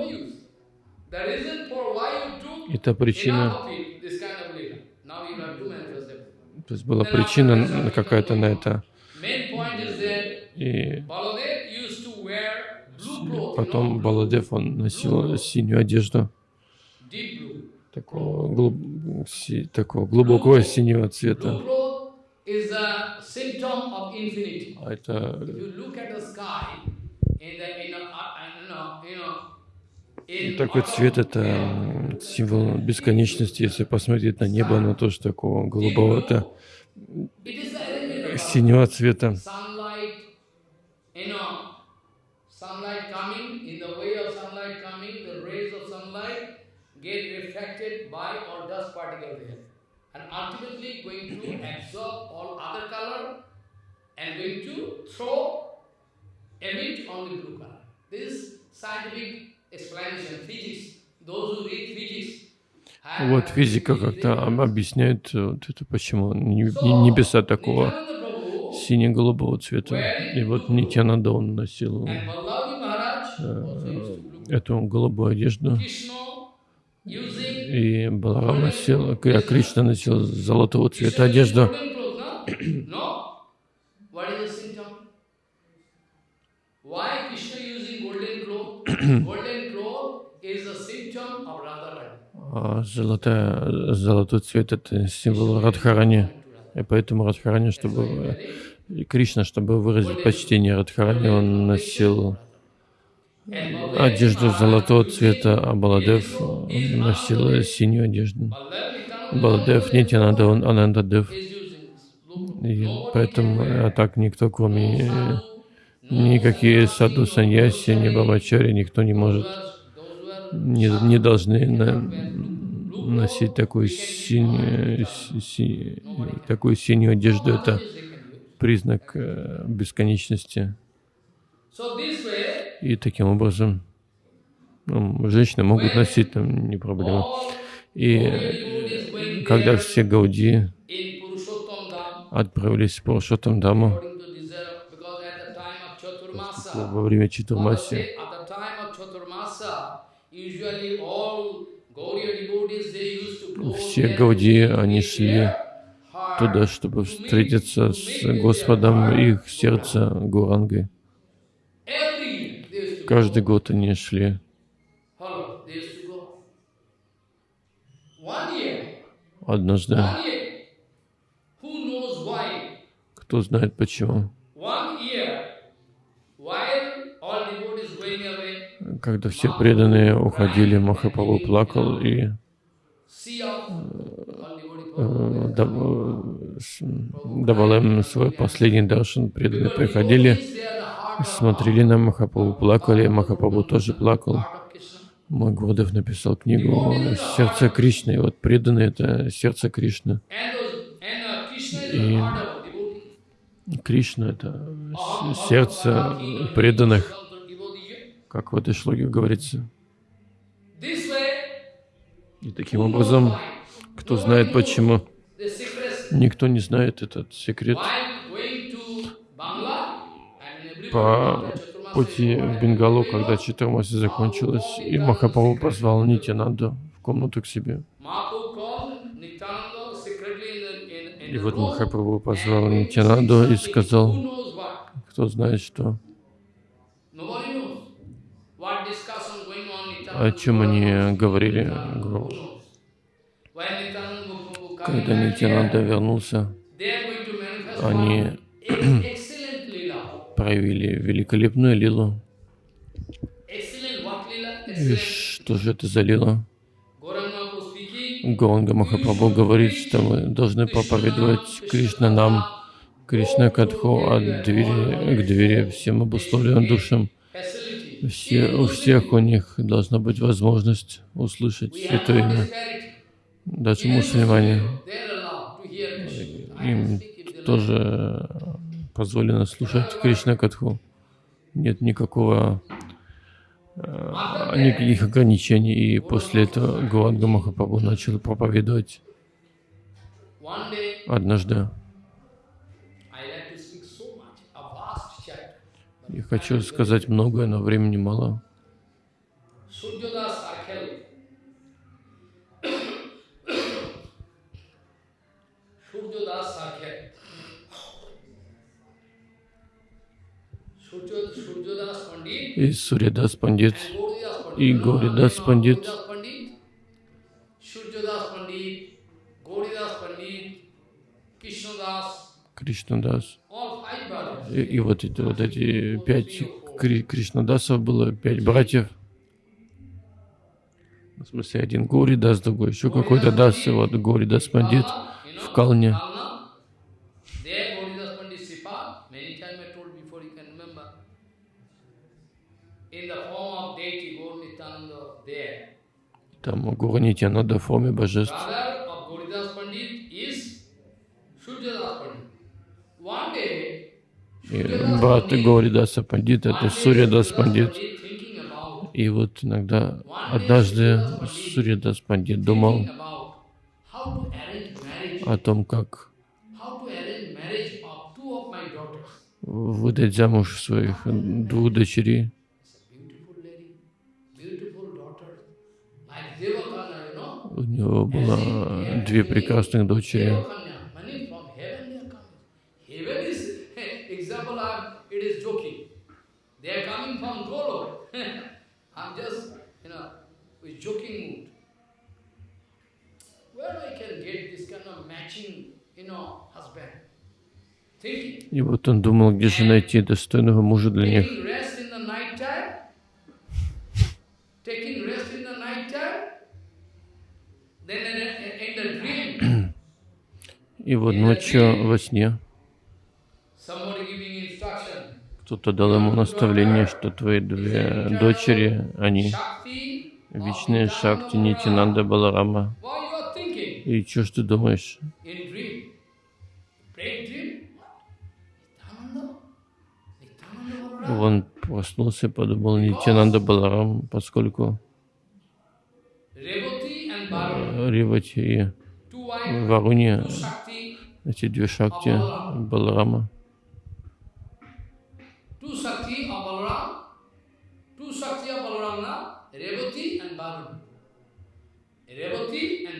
И та причина, то есть была причина на- какая-то на это. И потом Баладев, он носил синюю одежду, такого, глуб- си- такого глубокого синего цвета. А это И такой цвет — это символ бесконечности. Если посмотреть на небо, оно тоже такого голубого-то синего цвета. sunlight, you know, sunlight coming, in the way of sunlight coming, the rays of sunlight get reflected by all dust particle there. And ultimately going to absorb all other color and going to throw emit only blue color. This is scientific explanation, physics. Those who read physics. have Вот физика как-то об- объясняет э, вот это, почему не- не- небеса такого сине-голубого цвета. И вот Нитянанда он носил blue. эту голубую одежду, и Баларам носил, а Кришна носил золотого цвета одежду. golden clothes, no? no. What is the symptom? Why Krishna using golden cloth? golden cloth is a symptom of Radharani. А золотая, золотой цвет — это символ Радхарани. И поэтому Радхарани, чтобы Кришна, чтобы выразить почтение Радхарани, он носил одежду золотого цвета, а Баладев носил синюю одежду. Баладев, Нитянанда, он Анандадев. И поэтому а так никто, кроме э, никакие саду саньяси, ни бабачари, никто не может, не, не должны на- носить такую синюю, си- такую синюю одежду. Это признак э, бесконечности. И таким образом ну, женщины могут носить, там не проблема. И когда все гауди отправились в Пурушоттам used to go все гауди, они шли туда, чтобы встретиться с Господом, их сердце Гурангой. Каждый год они шли. Однажды, кто знает почему, One year, while all devotees going away, когда все преданные уходили, Махапрабху плакал и э, дав- с- давал им свой последний даршан. Преданные приходили, смотрели на Махапрабху, плакали, Махапрабху тоже плакал. heart of Krishna. Мой Гурдев написал книгу «Сердце Кришны». Вот преданные — это сердце Кришны. И-. Кришна — это сердце преданных, как в этой шлоге говорится. И таким образом, кто знает почему, никто не знает этот секрет. По пути в Бенгалу, когда Читамаси закончилась, и Махапрабху позвал Нитянанду в комнату к себе. И вот Махапрабху позвал Нитянанду и сказал, кто знает что, Nobody knows. What discussion going on о чем они говорили. Когда Нитянанда вернулся, они проявили великолепную лилу. И что же это за лила? Гуранга Махапрабху говорит, что мы должны проповедовать Кришна нам, Кришна Катху от двери к двери всем обусловленным душам. Все, у всех у них должна быть возможность услышать это имя. Даже мусульмане, им тоже позволено слушать Кришна Катху. Нет никакого э, никаких ограничений. И после этого Гуранга Махапрабху начал проповедовать однажды. I like to speak so much, a vast chapter. Я хочу сказать многое, но времени мало. И Сурьядас Пандит, и Гауридас Пандит. Кришнадас. И, вот, эти, вот эти пять Кри- Кришнадасов было, пять братьев. В смысле, один Гори Дас, другой еще какой-то Дас. И вот Гори Дас Пандит в Калне. Kalna, there Gauridas Pandit Sripa, many times I told before you can remember, in the form of deity Gaur Nityananda there. Там Гуру Нитянанда в форме божеств. Brother of Gauridas Pandit is Suryadas Pandit. One day, И брат Гауридаса Пандит, это Сурьядас Пандит. И вот иногда, однажды Сурьядас Пандит думал о том, как выдать замуж своих двух дочерей. У него было две прекрасных дочери. Devakanya, many from heaven they are coming. Heaven is example. I'm, it is joking. They are coming from Golo. I'm just, you know, with joking mood. Where I can get this kind of matching, you know, husband? Thinking. И вот он думал, где же найти достойного мужа для них. И вот ночью во сне кто-то дал ему наставление, что твои две дочери, они Вечные шакти Нитинанда Баларама. И что ж ты думаешь? Он проснулся и подумал Нитянанда Баларам, поскольку Ривати и Варуни, эти две шакти Баларама, two Shakti of Balaram, two Shakti of Balaram, na? Revati and Varuna. Revati and Varuna, two, you know, they are coming in the form of, you know, Janavadevi and Vasudha.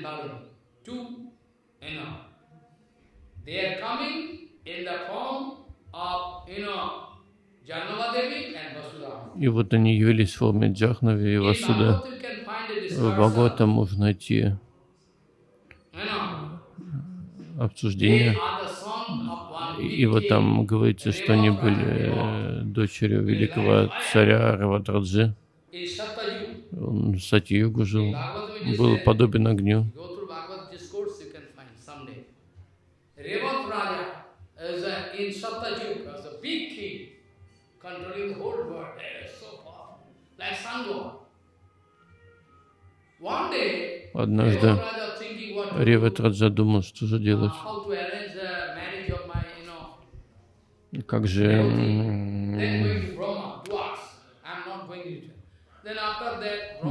И вот они явились в форме Джахнави и Васуда. В Бхагаватам можно найти обсуждение. И вот там говорится, что они были э, дочерью великого царя Равадраджи. Он в Сати-югу жил, был подобен огню. Однажды Revat Raja thinking what to do, Реват Раджа думал, что же делать. how to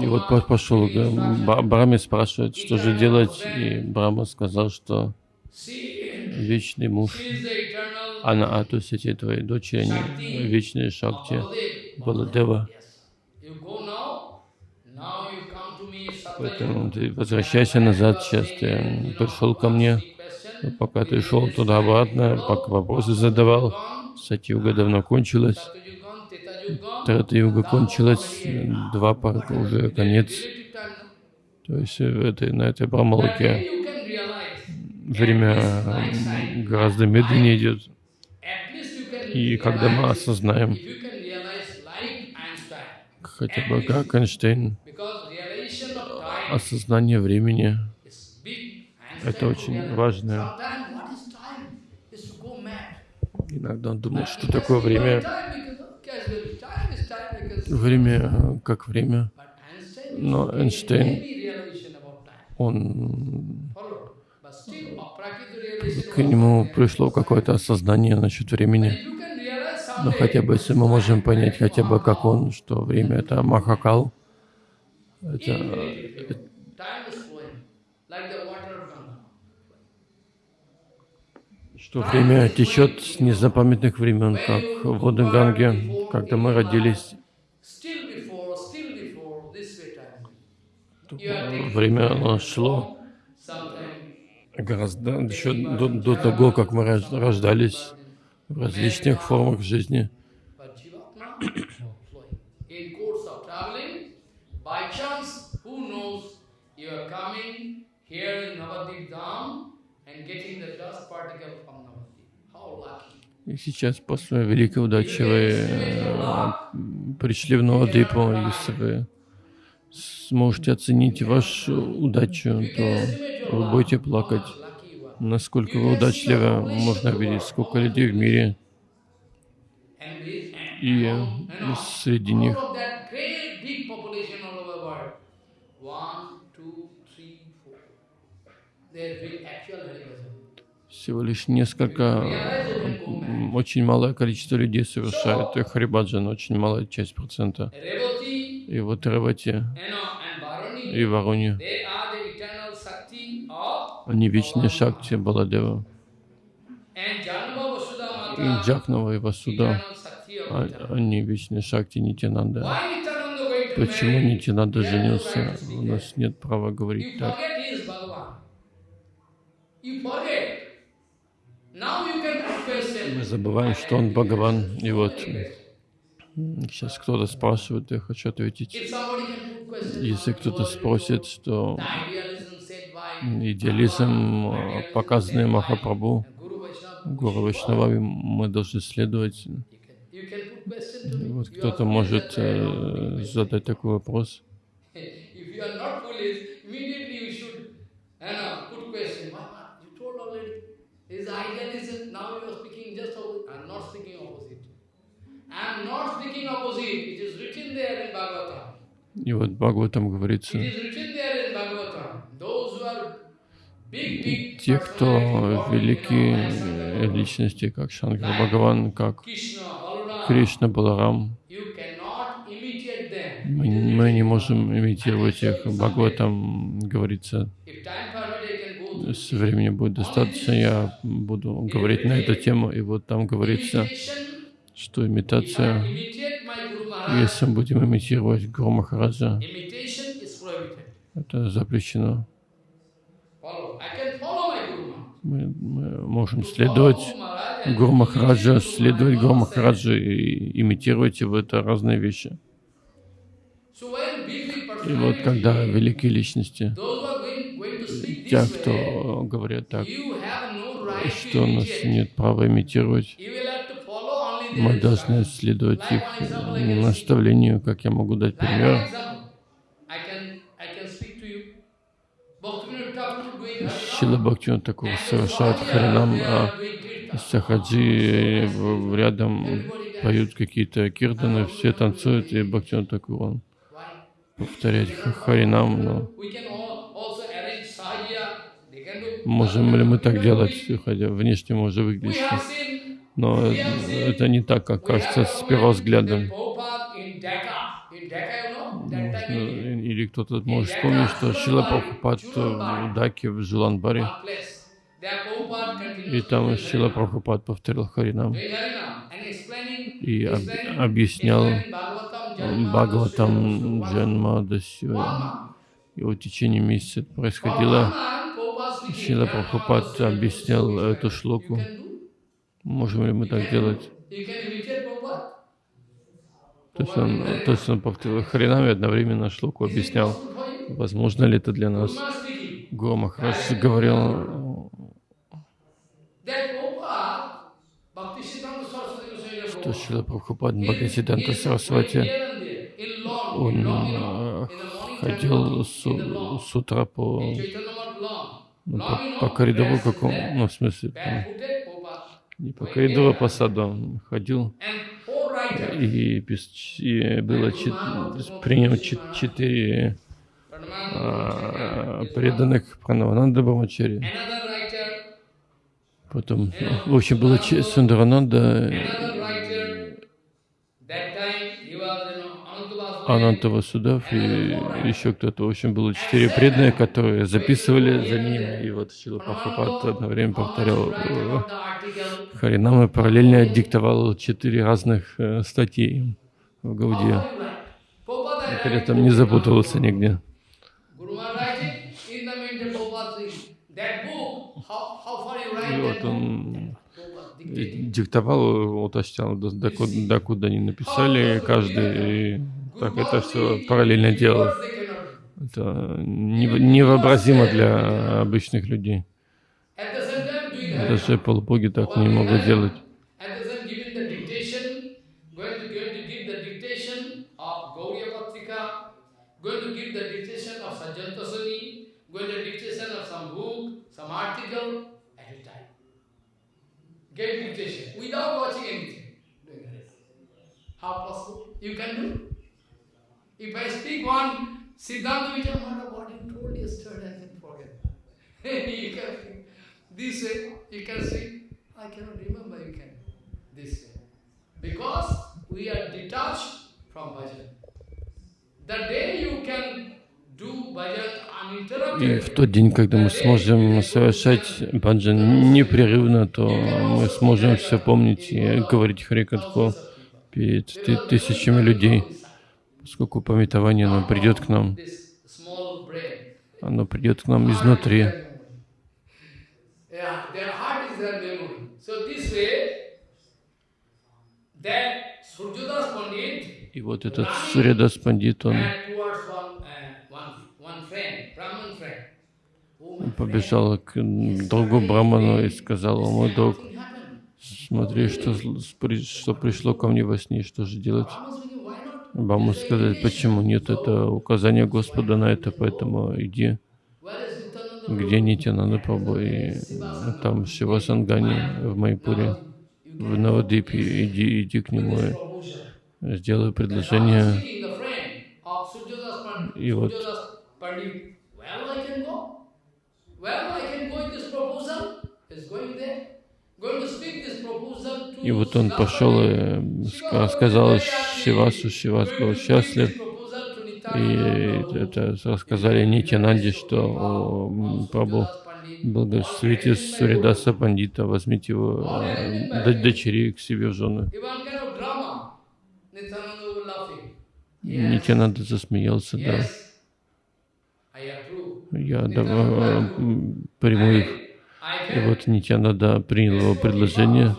И вот пошел Браме спрашивает, что же делать, и Брама сказал, что вечный муж, she is the eternal она, а то есть эти твои дочери, они вечные шакти. Баладева. Поэтому ты возвращайся назад, сейчас ты пришел ко мне, пока ты шел туда-обратно, пока вопросы задавал, Сатьюга давно кончилась, Tetayugan, Трата-юга кончилась, два парка уже конец. То есть в этой, на этой Брамалоке время гораздо медленнее идет. И когда мы осознаем, хотя бы как Эйнштейн, осознание времени, это очень realized, важно. Sometimes what is time is to go mad. Иногда он думает, что такое время. Время э, как время. Но Эйнштейн, он к нему пришло какое-то осознание насчет времени. Но хотя бы если мы можем понять хотя бы как он, что время это Махакал, это immediately, time is flowing like the water of Ganga. Что время течет с незапамятных времен, как воды Ганги, когда мы родились. Время оно шло гораздо еще до, до того, как мы рож- рождались в различных формах жизни. Here in Navadip Dham И сейчас, после великой удачи, вы э, пришли в Новодипу, если вы сможете оценить вашу удачу, то вы будете плакать. Насколько вы удачливы, можно видеть, сколько людей в мире, и среди них всего лишь несколько очень малое количество людей совершает э, харибаджан, очень малая часть процента. И вот Ревати и Варуни, они вечные шакти Баладева. И Mata, Джакнава и Васуда, а- они вечные шакти Нитянанда. Почему? Нитянанда женился? У нас нет права говорить так. forget he is Bhagavan. You forget. Now you can put question. Мы забываем, что он Бхагаван. И вот сейчас кто-то спрашивает, я хочу ответить. Если кто-то спросит, что идеализм, э, показанный Махапрабху, Гуру Вайшнавами, мы должны следовать. Вот кто-то может э, задать такой вопрос. question. If you are not foolish, immediately you should you know, put question. Why not? You told already. Is idealism. Now you are speaking just opposite. I am not speaking opposite. I am not speaking opposite. It is written there in Bhagavatam. И вот Бхагаватам говорится, те, кто великие э, личности, как Шанкар Бхагаван, как Кришна, Баларам, мы, мы не можем имитировать их. Бхагаватам говорится, If time permit, I can go through. с времени будет достаточно, я буду говорить на эту тему. И вот там говорится, что имитация, если мы будем имитировать Гуру Махараджа, это запрещено. Мы, мы можем следовать Гуру Махараджа, следовать Гуру. Махараджа и имитировать его, это разные вещи. И вот когда великие личности, те, кто говорят так, что у нас нет права имитировать, мы должны следовать их э, наставлению, как я могу дать пример. Harinam. Бхактивinoda такого совершает харинам, а сахаджи в- рядом поют какие-то киртаны, все танцуют, и Бхактивinoda такой он повторять ха- харинам, но можем ли мы так делать, хотя внешне выглядеть, have seen но это не так, как кажется с первого взгляда. Или кто-то может вспомнить, что Шила Прабхупад в Даке, в Prabhupada и там Шила. Прабхупад повторил харинам и об- объяснял Бхагаватам, Джанма, Дасю. И вот в течение месяца происходило. Шила Прабхупад объяснял эту шлоку. Можем ли мы так делать? То есть он, то есть он повторил харинам и одновременно шлоку объяснял. Возможно ли это для нас? Гуру Махарадж говорил, что Шила Прабхупад going Сарасвати, он э, ходил с, с утра по, ну, по, по коридору какому, ну, в смысле, там, barefooted Prabhupada. не по коридору, по саду он ходил, и, и было чет- принял чет- четыре а, преданных Пранавананда Брамачари. Потом, в общем, было Сундарананда, another writer, that time he was, you know, Анантава Судав и еще кто-то. В общем, было четыре преданные, которые записывали за ним. И вот Шила Прабхупад одно время повторял э, Харинам и параллельно диктовал четыре разных э, статьи в Гауде. При этом не запутывался нигде. И вот он диктовал, уточнял, до- докуда, докуда они написали каждый. И так это все параллельно do. Это нев- невообразимо для обычных людей. Даже полубоги так не могут делать. Without watching anything. How possible? You can do. If I speak one Siddhanta Vijayamata, what you told yesterday, I can forget. you can this way, you can see. I cannot remember you can this way. Because we are detached from bhajan. The day you can do bhajan И в тот день, когда мы сможем совершать баджан непрерывно, то мы сможем все помнить и говорить Харикатху перед ты- тысячами людей, поскольку пометование, оно придет к нам, оно придет к нам изнутри. И вот этот Сурядас Пандит, он побежал к другу Браману и сказал, «О, мой друг, смотри, что, что пришло ко мне во сне, что же делать?» Браму сказали, почему нет, это указание Господа на это, поэтому иди, где Нитянанда Прабhu, и там Шива Сангани в Майпуре, в Навадипе, иди, иди к нему, и сделай предложение. И вот- Surjadas Pandit, well, I can go. Well, I can go with this proposal. Is going there. Going to speak this proposal to И вот он пошел и ска- сказал Шивасу, Шивас был счастлив, и это рассказали Нитянанде, что о, м, Прабhu благословите Суридаса Пандита, возьмите его э, д- дочери к себе в жены. Нитянанда засмеялся, да. Я да, м, приму их. И вот Нитянанда принял его предложение.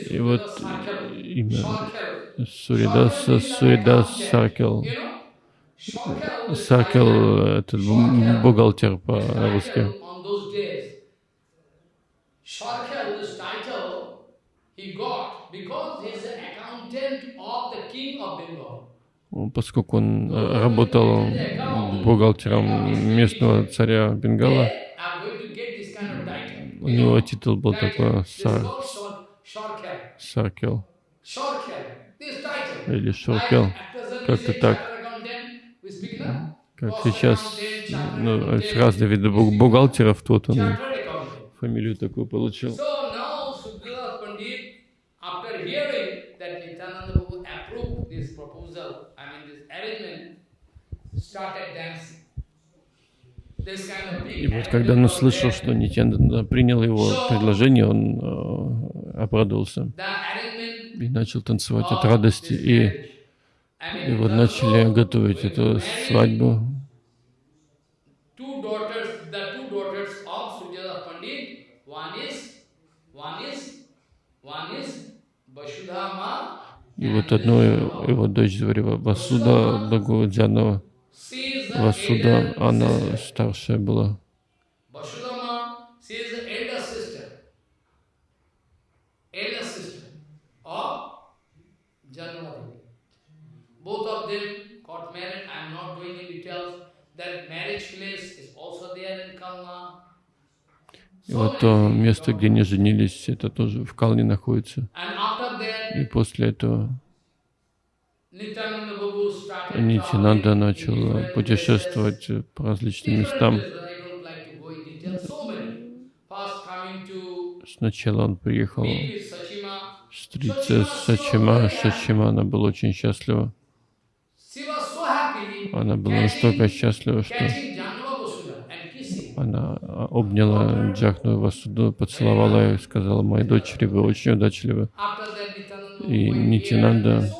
И вот имя Суридаса, Суридас Саркел. Саркел, этот бу- бухгалтер по-русски. Because he is an accountant of the king of Bengal. Поскольку он э, работал бухгалтером местного царя Бенгала, у него титул был такой Сар. Саркел или we Как-то так. Как сейчас ну, разные виды бу- бухгалтеров, тут он фамилию такую получил. Approved this proposal, I mean this arrangement, started dancing. И вот когда он услышал, что there. Нитянанда принял его предложение, он э, обрадовался и начал танцевать от радости. И, и вот начали готовить эту свадьбу. One is Vasudhama. И вот одну его дочь звали Васуда, the Васуда, она старшая была. И вот то место, где они женились, это тоже в Калне находится. И после этого Нитянанда начал путешествовать по различным местам. Сначала он приехал meet with Sachima. встретиться с Сачима. Сачима, она была очень счастлива. Она была настолько счастлива, что она обняла Джахну Васуду, поцеловала ее и сказала, «Мои дочери, вы очень удачливы». И. The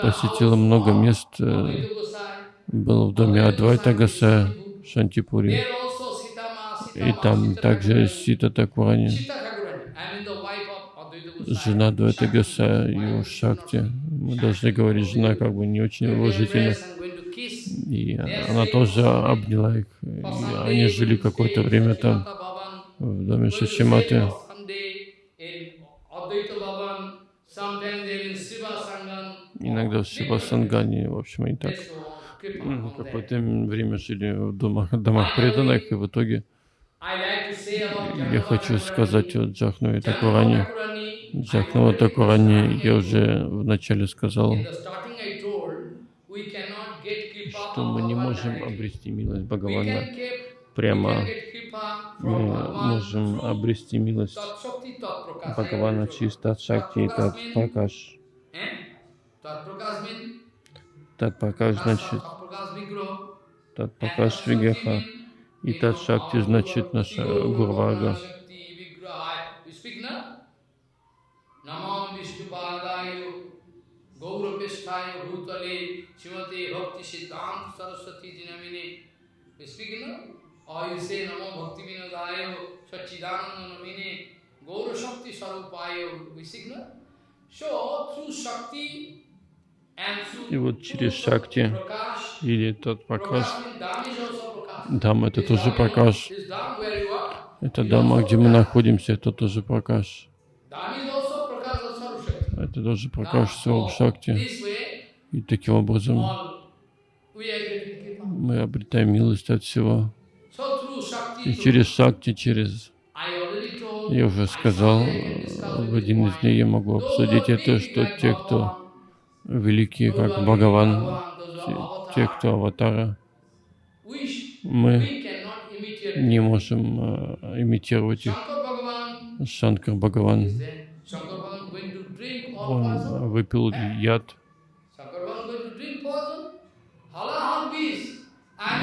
посетила много мест, э, был в доме Адвайта Гаса Sitama, И там также. Сита Такурани, жена Адвайта Гаса, его Шакти. Мы должны говорить, жена как бы не очень уважительно. И она тоже обняла их. И они жили какое-то время там, в доме Шачиматы. Иногда в Шивасангане, в общем, и так. Какое-то время жили в домах, домах преданных, и в итоге я хочу сказать о Джахну и Такуране. Джахнава Такуране я уже вначале сказал, что мы не можем обрести милость Бхагавана. прямо мы Bhagavan можем обрести милость. Бхагавана через Тат Шакти и Тат Пракаш. Eh? Tat Prakash means Тат Пракаш значит Tat Prakash Vigraha. Тат Пракаш Виграха. И Тат Шакти значит наша Гурвага. Gaurapesthaya Bhutale Srimati Bhakti Siddhanta Saraswati Dinamine. We speak now. Or you say Namo Bhakti Vinodaya Sachidananda Namine Gaura Shakti Sarupaya. We speak now. So through Shakti И вот через Шакти или also Prakash. Дам это тоже are, Это Дама, где мы находимся, это тоже Пракаш. Dham is also Prakash of Sarvashakti. Это тоже Пракаш Сваруб Шакти. И таким образом мы обретаем милость от всего. И через Шакти, через... Told, Я уже I сказал, в один из дней я могу обсудить это, что те, кто великие, как Бхагаван, те, кто аватара, мы не можем э, имитировать их. Шанкар Бхагаван, is there. Shankar Bhagavan going to drink all он выпил яд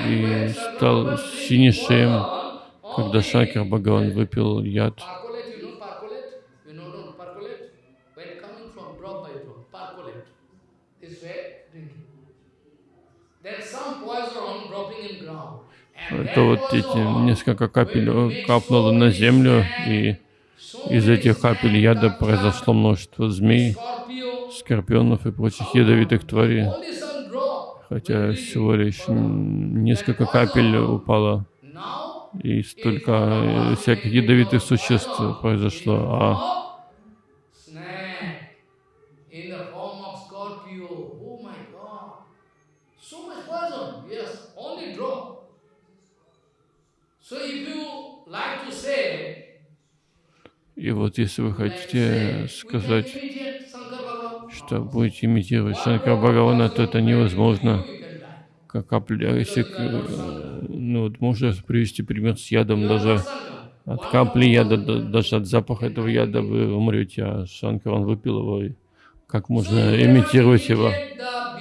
и стал poison, когда Шанкар Бхагаван выпил яд. Это вот эти несколько капель э, капнуло на землю, и из этих капель яда произошло множество змей, скорпионов и прочих ядовитых тварей. Хотя всего лишь несколько капель упало, и столько э, всяких ядовитых существ произошло. А snake in the form of scorpio. Oh my God. So much poison. Yes, only drop. So if you like to say, и вот если вы хотите сказать, что будете имитировать Шанкара Бхагавана, то это невозможно. Как если, ну вот можно привести пример с ядом, даже от капли яда, да- даже от запаха этого яда вы умрете, а Шанкар, он выпил его, и как можно имитировать его?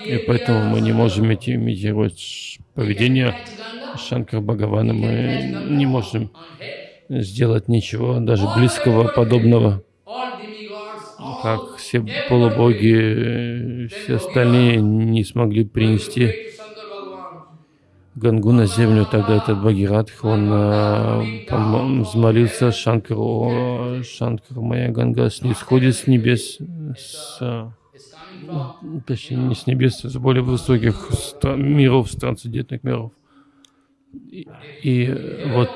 И поэтому мы не можем имитировать поведение Шанкара Бхагавана. Мы не можем. Сделать ничего, даже близкого подобного, all- как все полубоги, э, все остальные не смогли принести. Гангу на землю, тогда этот Бхагиратх, он а, пом- взмолился Шанкару, «О, Шанкар, моя Ганга снисходит с небес, с, а, точнее не с небес, с более высоких миров, с трансцендентных миров. И, и вот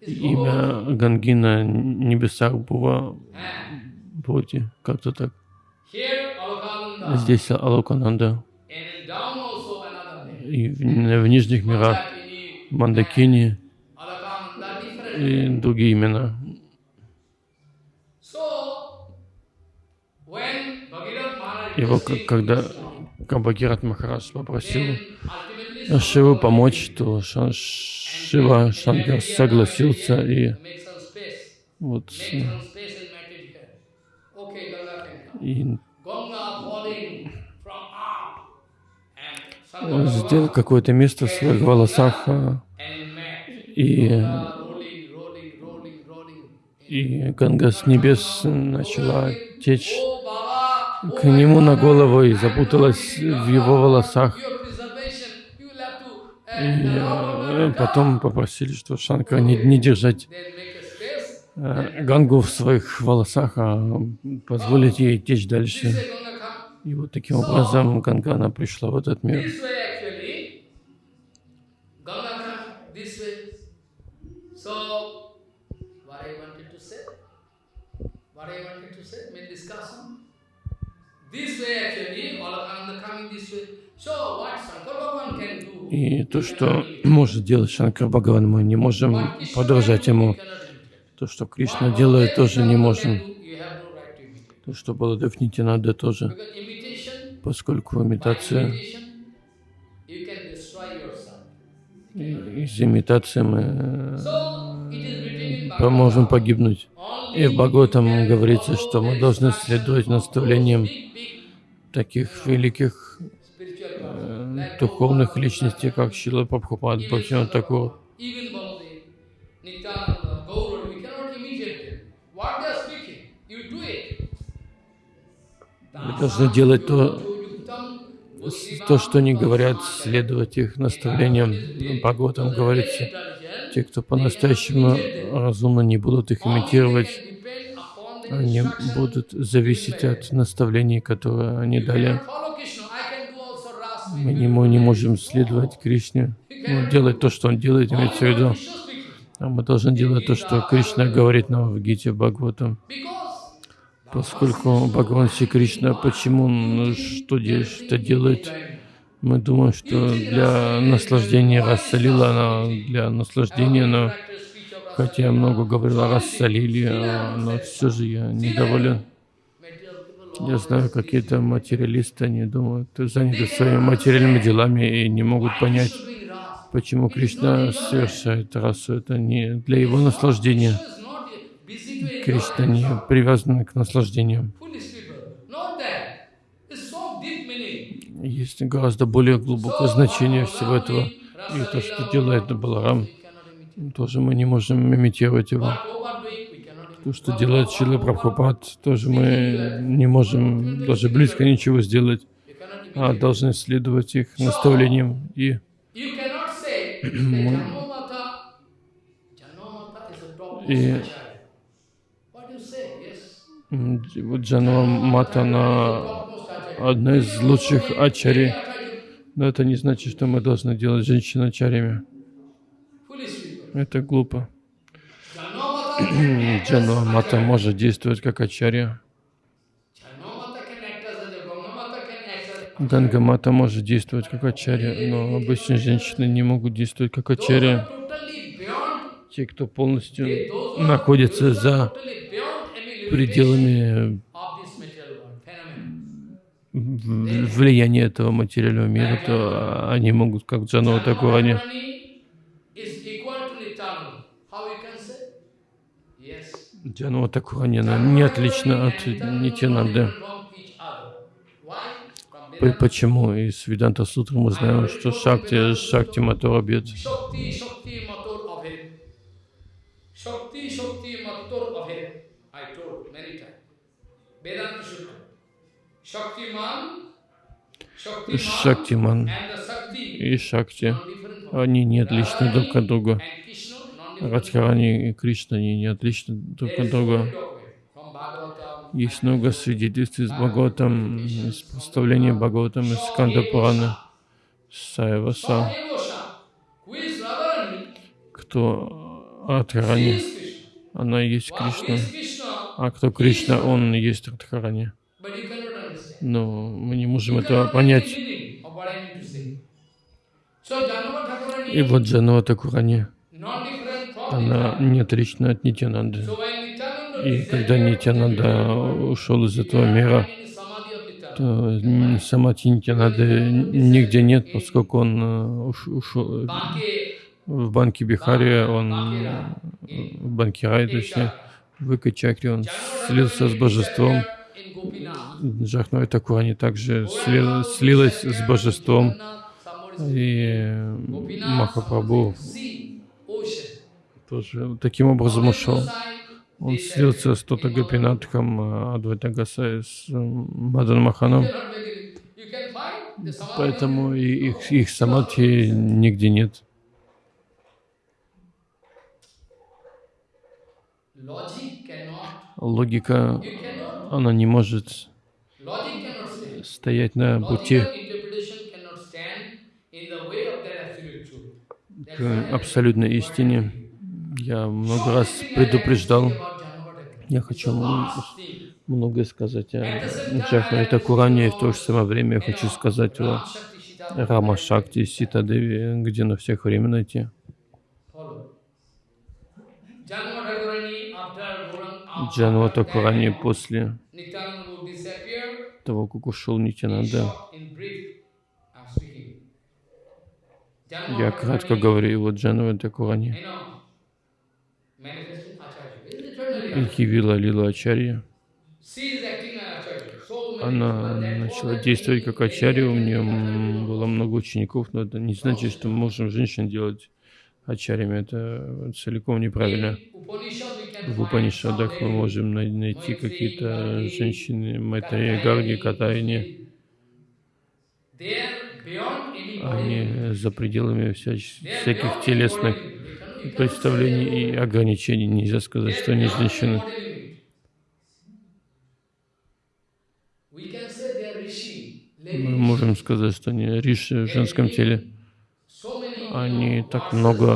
имя Ганги на небесах And Боди, как-то так. Здесь Алокананда, и в, в нижних мирах Мандакини и другие имена. Requested когда Кабагират Махарадж попросил Шиву помочь, то Ша- Шива Шанкар согласился и вот и сделал какое-то место в своих волосах а, и, и Ганга с небес начала течь Oh, oh к нему на голову и запуталась в его волосах. Your preservation, you will have to, И э, потом попросили, что Шанкара не, не держать э, Гангу в своих волосах, а позволить ей течь дальше. И вот таким образом Ганга, она пришла в этот мир. This way actually, all Alakanda coming this way. И то, что может делать Шанкар Бхагаван, мы не можем подражать ему. То, что Кришна делает, тоже не можем. То, что Баладев Нитянада тоже. Поскольку имитация, из имитации мы э, можем погибнуть. И в Бхагаватам говорится, что мы должны следовать наставлениям таких великих spiritual person, э, like духовных личностей, как Шила Прабхупад, Бхактивinoda Такур. Мы должны делать то, то, что они говорят, следовать их наставлениям. Бхагаватам говорится, те, кто по-настоящему разумно не будут их имитировать, они будут зависеть от наставлений, которые они дали. Мы не, мы не можем следовать Кришне, ну, делать то, что он делает, имеется в виду. А мы должны делать то, что Кришна говорит нам в Гите Бхагаватам. Поскольку Бхагаван Шри Кришна, почему он что, что делает? Мы думаем, что для наслаждения рассолила она, для наслаждения, но хотя я много говорил о рассолиле, а, но все же я недоволен. Я знаю, какие-то материалисты, они думают, заняты своими материальными делами и не могут понять, почему Кришна совершает расу. Это не для его наслаждения. Кришна не привязан к наслаждениям. Есть гораздо более глубокое значение всего этого. И то, что делает Баларам, тоже мы не можем имитировать его. То, что делает Шила Прабхупад, тоже мы не можем даже близко ничего сделать, а должны следовать их наставлениям. И И- вот Джанова Мата, она одна из лучших ачари. Но это не значит, что мы должны делать женщин ачарями. Это глупо. Джанова Мата может действовать как ачарья. Ганга Мата может действовать как ачарья, но обычные женщины не могут действовать как ачарья. Те, кто полностью находится за пределами влияния этого материального мира, то они могут, как Джанова Такур, они Джанова Такур, они она не отлична от Нитянанды. Почему? Из Веданта Сутры мы знаем, что Шакти, Шакти. Shaktiman, Shaktiman Шактиман и Шакти, они не отличны друг от друга. Радхарани и Кришна, они не отличны друг от друга. Есть много свидетельств из Бхагаватам, из представления Бхагаватам, из Сканда Пурана, Radharani, кто Радхарани, она есть Кришна, а кто Кришна, он есть Радхарани. Но мы не можем этого понять. И вот Джанова Такурани, она Nityananda. не отлична от Нитянанды. И когда Нитянанда ушел из этого мира, то м, самати Нитянанды нигде нет, поскольку он э, уш- ушел э, в банке Бихари, он в банке Рай, точнее, в Икачакре, он слился с божеством. Джахной Такурани также сли- слилась с божеством. И э, Махапрабху. Тоже таким образом ушел. Он слился с Тота Гопинатхом, Адвайта Гасай, с э, Мадан Маханом. Поэтому их, их самадхи нигде нет. Логика, она не может стоять на пути к абсолютной истине. Я много раз предупреждал, я хочу многое сказать о Джахаре Такуране, и в то же самое время я хочу сказать о Рама Шакти, Сита Деви, где на всех время найти. Джанва Такурани после того, как ушел Нитянанда. Я кратко говорю, и вот Джанова Такурани You know, manifesting Acharya. Явила Лилу Ачарья. Она начала действовать как Ачарья, у нее было много учеников, но это не значит, что мы можем женщин делать Ачарьями. Это целиком неправильно. В Упанишадах мы можем най- найти какие-то женщины, Майтрея, Гарги, any Они за пределами всяких телесных представлений и ограничений. Нельзя сказать, что они женщины. Мы можем сказать, что они риши в женском теле. Они так много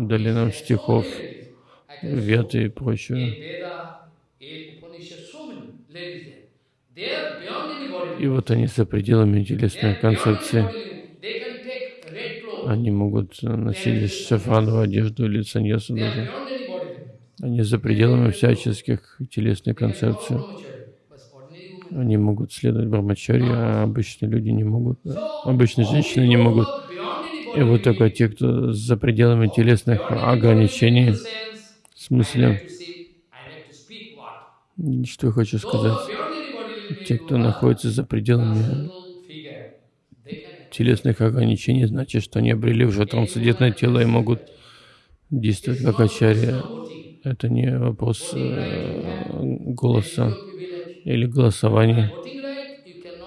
дали нам стихов, вет и прочее. И вот они за пределами телесной концепции. body limit. They can take red clothes. Они могут носить шафрановую одежду или саньясу даже. Они за пределами всяческих ordinary women- Они могут следовать брамачаре, а обычные люди не могут. Обычные женщины не могут. И вот только те, кто за пределами телесных ограничений, в смысле, что я хочу сказать, те, кто находится за пределами transcendental figure, they can телесных ограничений, значит, что они обрели уже трансцендентное тело и могут действовать как ачарья. Это не вопрос э, голоса или голосования.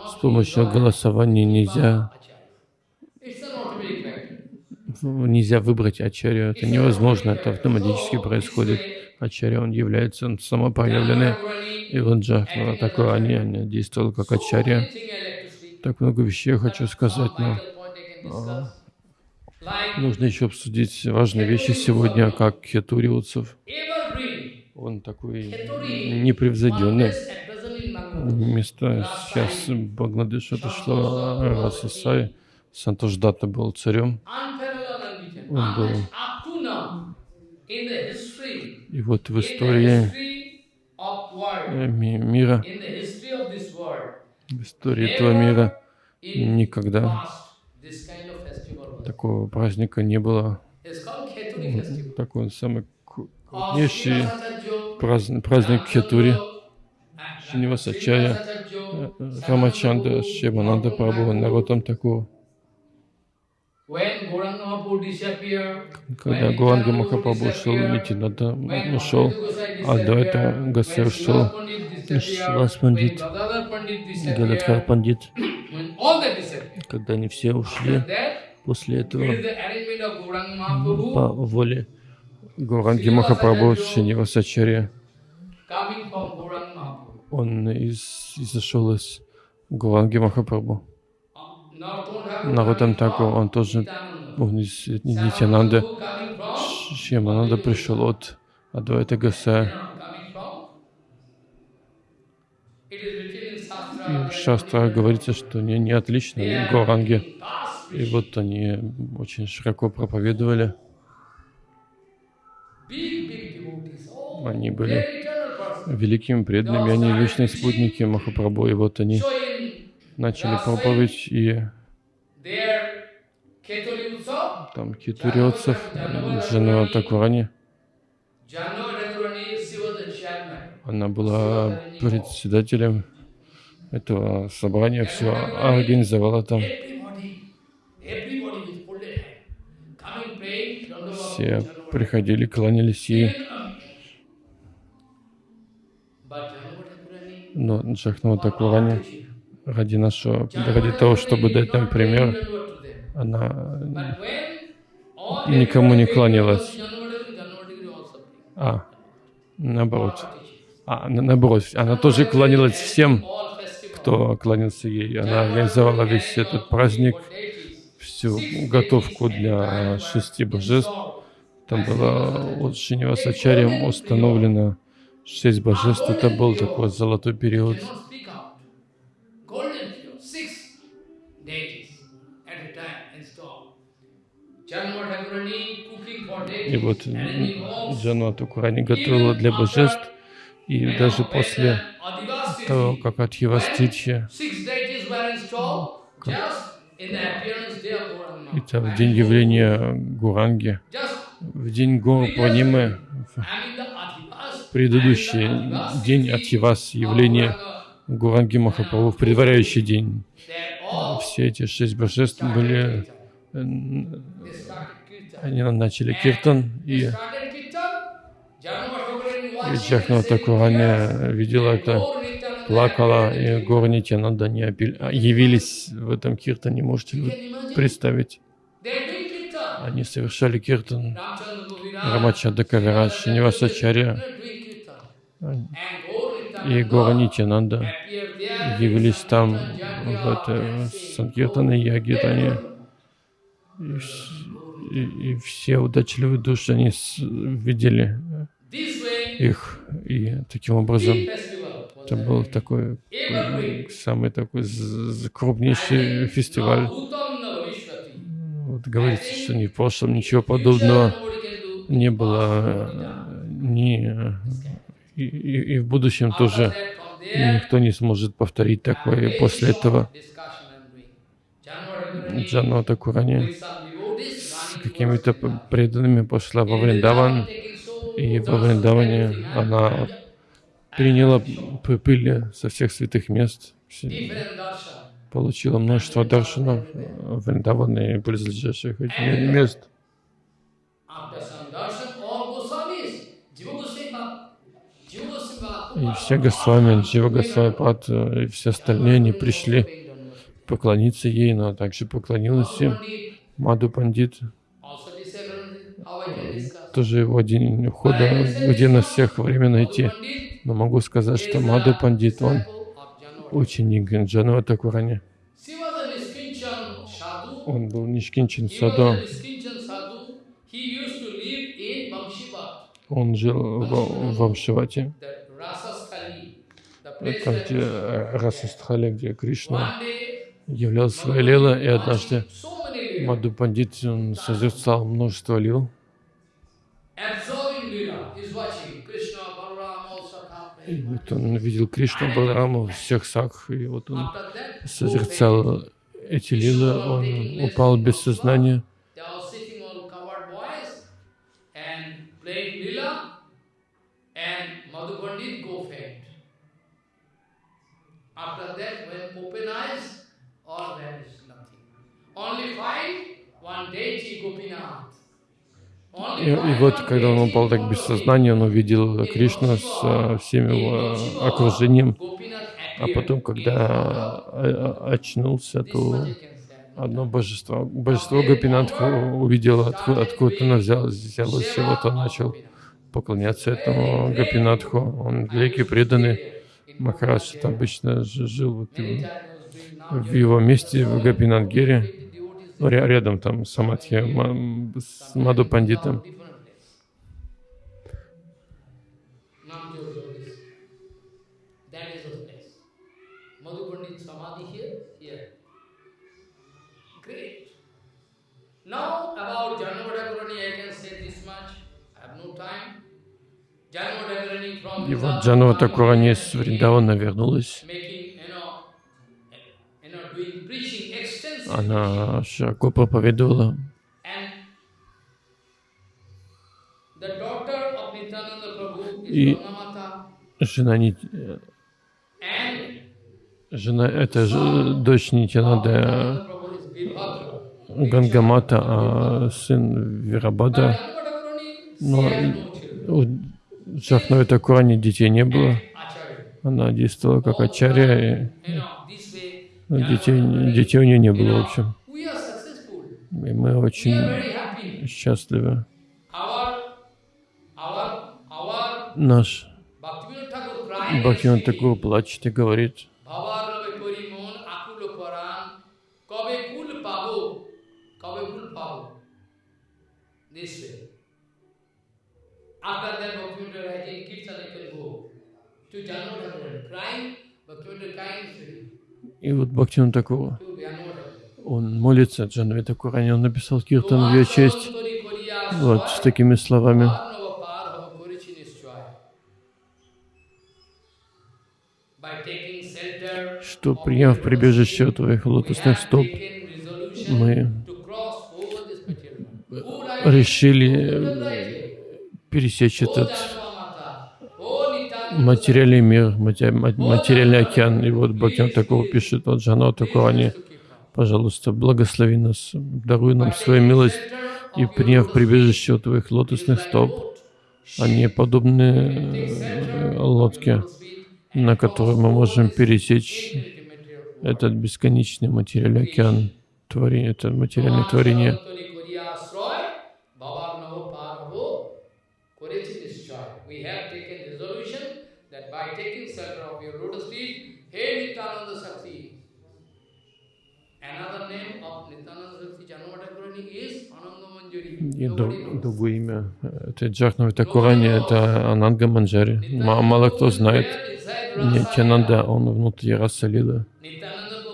С помощью голосования нельзя, нельзя выбрать ачарью. Это невозможно, это автоматически происходит. Ачарья, он является он самопроявленный. И вот Джахнава такой, они, они действовал как ачарья. Так много вещей я хочу сказать, но нужно еще обсудить важные вещи сегодня, как Хетуриуцев. Он такой непревзойденный. Вместо сейчас Бангладеш отошло Расасай. Сантош Датта был царем. Он был. И вот в истории ми- мира, в истории этого мира никогда такого праздника не было. Такой самый кру- крупнейший праздник, праздник Хетури. Шинивасачаря, э, э, Рамачанда, Шивананда Прабху, Наротам Такур. Когда Гуранга Махапрабху ушел, Нитинада ушел, а до этого Гасе ушел, Шивас Пандит, Гададхар Пандит. Когда они все ушли, после этого по воле Гуранги Махапрабху Шинивасачаря, он из, изошел из Гуранги Махапрабху. Наротам Такур, он тоже, он из Нитянанда, Шьямананда пришел от Адвайта Гасая. В Шастрах говорится, что они не отличны Гуранги. И вот они очень широко проповедовали. Они были великими преданными, они вечные спутники Махапрабху. И вот они начали проповедь, и там Китуриотцев, жена Такурани, она была председателем этого собрания, все организовала там. Все приходили, кланялись ей. Но Джахнава Такурани ради нашего, ради того, чтобы дать нам пример, она никому не кланялась. А, наоборот. А, на- наоборот, она тоже кланялась всем, кто кланялся ей. Она организовала весь этот праздник, всю готовку для шести божеств. Там было от Шинивасачарьям установлено шесть божеств. Это был такой золотой период. И вот Джанва Такурани готовила для божеств, и даже после того, как от Gauranga. это в день явления Гуранги, в день Гуру Пурнимы, Adhivas. предыдущий день Атхивас, явление Гуранги Махапрабху в предваряющий день. Все эти шесть божеств были, э, они начали киртан, и и Джахна Такурани видела это, "Gaur Nityananda плакала, и Гуру Нитянанда не а, явились в этом киртане, можете imagine? представить. Они совершали киртан, Рамачанда Кавираж, Шинивасачарья и appeared there явились там, в это saying, Санкиртаны, Ягитане, и, и- все удачливые души, они видели way, их, и таким образом это был такой самый такой крупнейший фестиваль. Вот говорится, что ни в прошлом ничего подобного не было, э, ни э, и, и- в будущем тоже никто не сможет повторить такое после этого. Джанова Такурани with some devotees с running какими-то преданными пошла во Вриндаван, и во Вриндаване она приняла пыли со всех святых мест, получила множество даршанов Вриндавана и близлежащих мест. И все Госвами, Джива Госвами Пад и все остальные, они пришли поклониться ей, но также поклонилась им. Маду Пандит, Also disabled, how I can discuss. Тоже его день ухода, где на всех время найти. Но могу сказать, что Маду Пандит, он ученик Джанова Такурани. Он был in Vamshivat, Он жил в, в Амшивате, the Rasasthali, the place там, где Расастхали, где Кришна one day являл свои лила, и однажды Маду Пандит созерцал множество лил, и вот он видел Кришну, Балараму, всех сакх, и вот он созерцал эти лилы, он упал без сознания. Only five, one deity Gopinath. И, и вот, когда он упал так без сознания, он увидел Кришну с э, всем его окружением. А потом, когда э, очнулся, то одно божество, божество Гопинатху увидел, откуда, откуда оно взял, взялось, и вот он начал поклоняться этому Гопинатху. Он великий преданный. Махарадж обычно жил вот в, его месте, в Гопинатгире, рядом там Самадхи Ма- с Маду Пандитом. Now about I can say this much. I have no time. И вот Джанова Такурани с Вриндавана вернулась. Она широко проповедовала. И-. Жена, And жена это ж- дочь Нитянада. Гангамата, а сын Вирабада. Но у Джахнави Такурани детей не было. Она действовала как ачарья, и ну, детей, детей у нее не было, в общем. И мы очень счастливы. Наш Бхактивинат Такур плачет и говорит, After that, Bhaktivinoda Rajan crying, Bhaktivinoda и вот to Janmadakarani он молится Джанви Такурани, он написал киртан в ее честь, вот с такими словами. что приняв прибежище у твоих лотосных стоп, мы to cross over материальный мир, мате- ма- материальный океан. И вот Бхактин такого пишет, вот Джано Такурани, пожалуйста, благослови нас, даруй нам свою милость, и приняв прибежище у твоих лотосных стоп, они подобны э, лодке, на которой мы можем пересечь этот бесконечный материальный океан творения, это материальное творение. И другое имя этой Джахнави Такурани — это Ананга Манджари. Ма- Мало кто знает. Нитянанда, он внутри Раса Лилы. Nityananda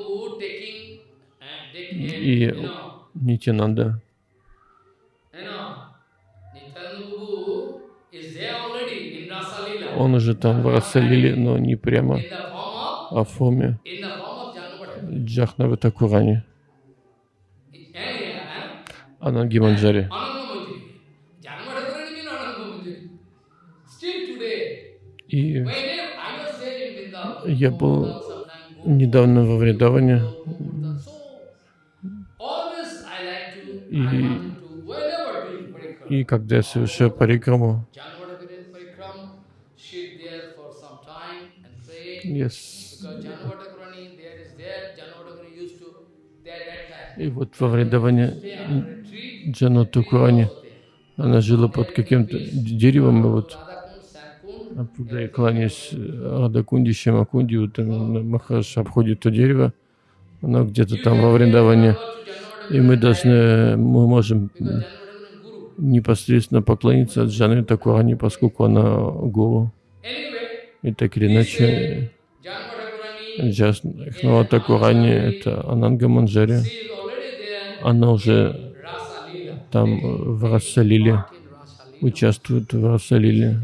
Prabhu taking, uh, taking И Нитянанда, он уже там в Раса Лиле, но не прямо, а в форме. Джахнави Такурани, Ананги Манджари. И я был недавно во Вриндаване, И- и когда я совершаю парикраму, parikram, и вот во Вриндаване Джану Такурани, она жила под каким-то деревом, и вот когда я кланяюсь Радакунди, Шамакунди, вот там Махараш обходит то дерево, оно где-то там во Вриндаване, и мы должны, мы можем непосредственно поклониться Джаны Такурани, поскольку она гуру. И так или иначе, Джахнава Такурани — это Ананга Манджари, she is already there, она уже там в Расалиле, участвует в Расалиле.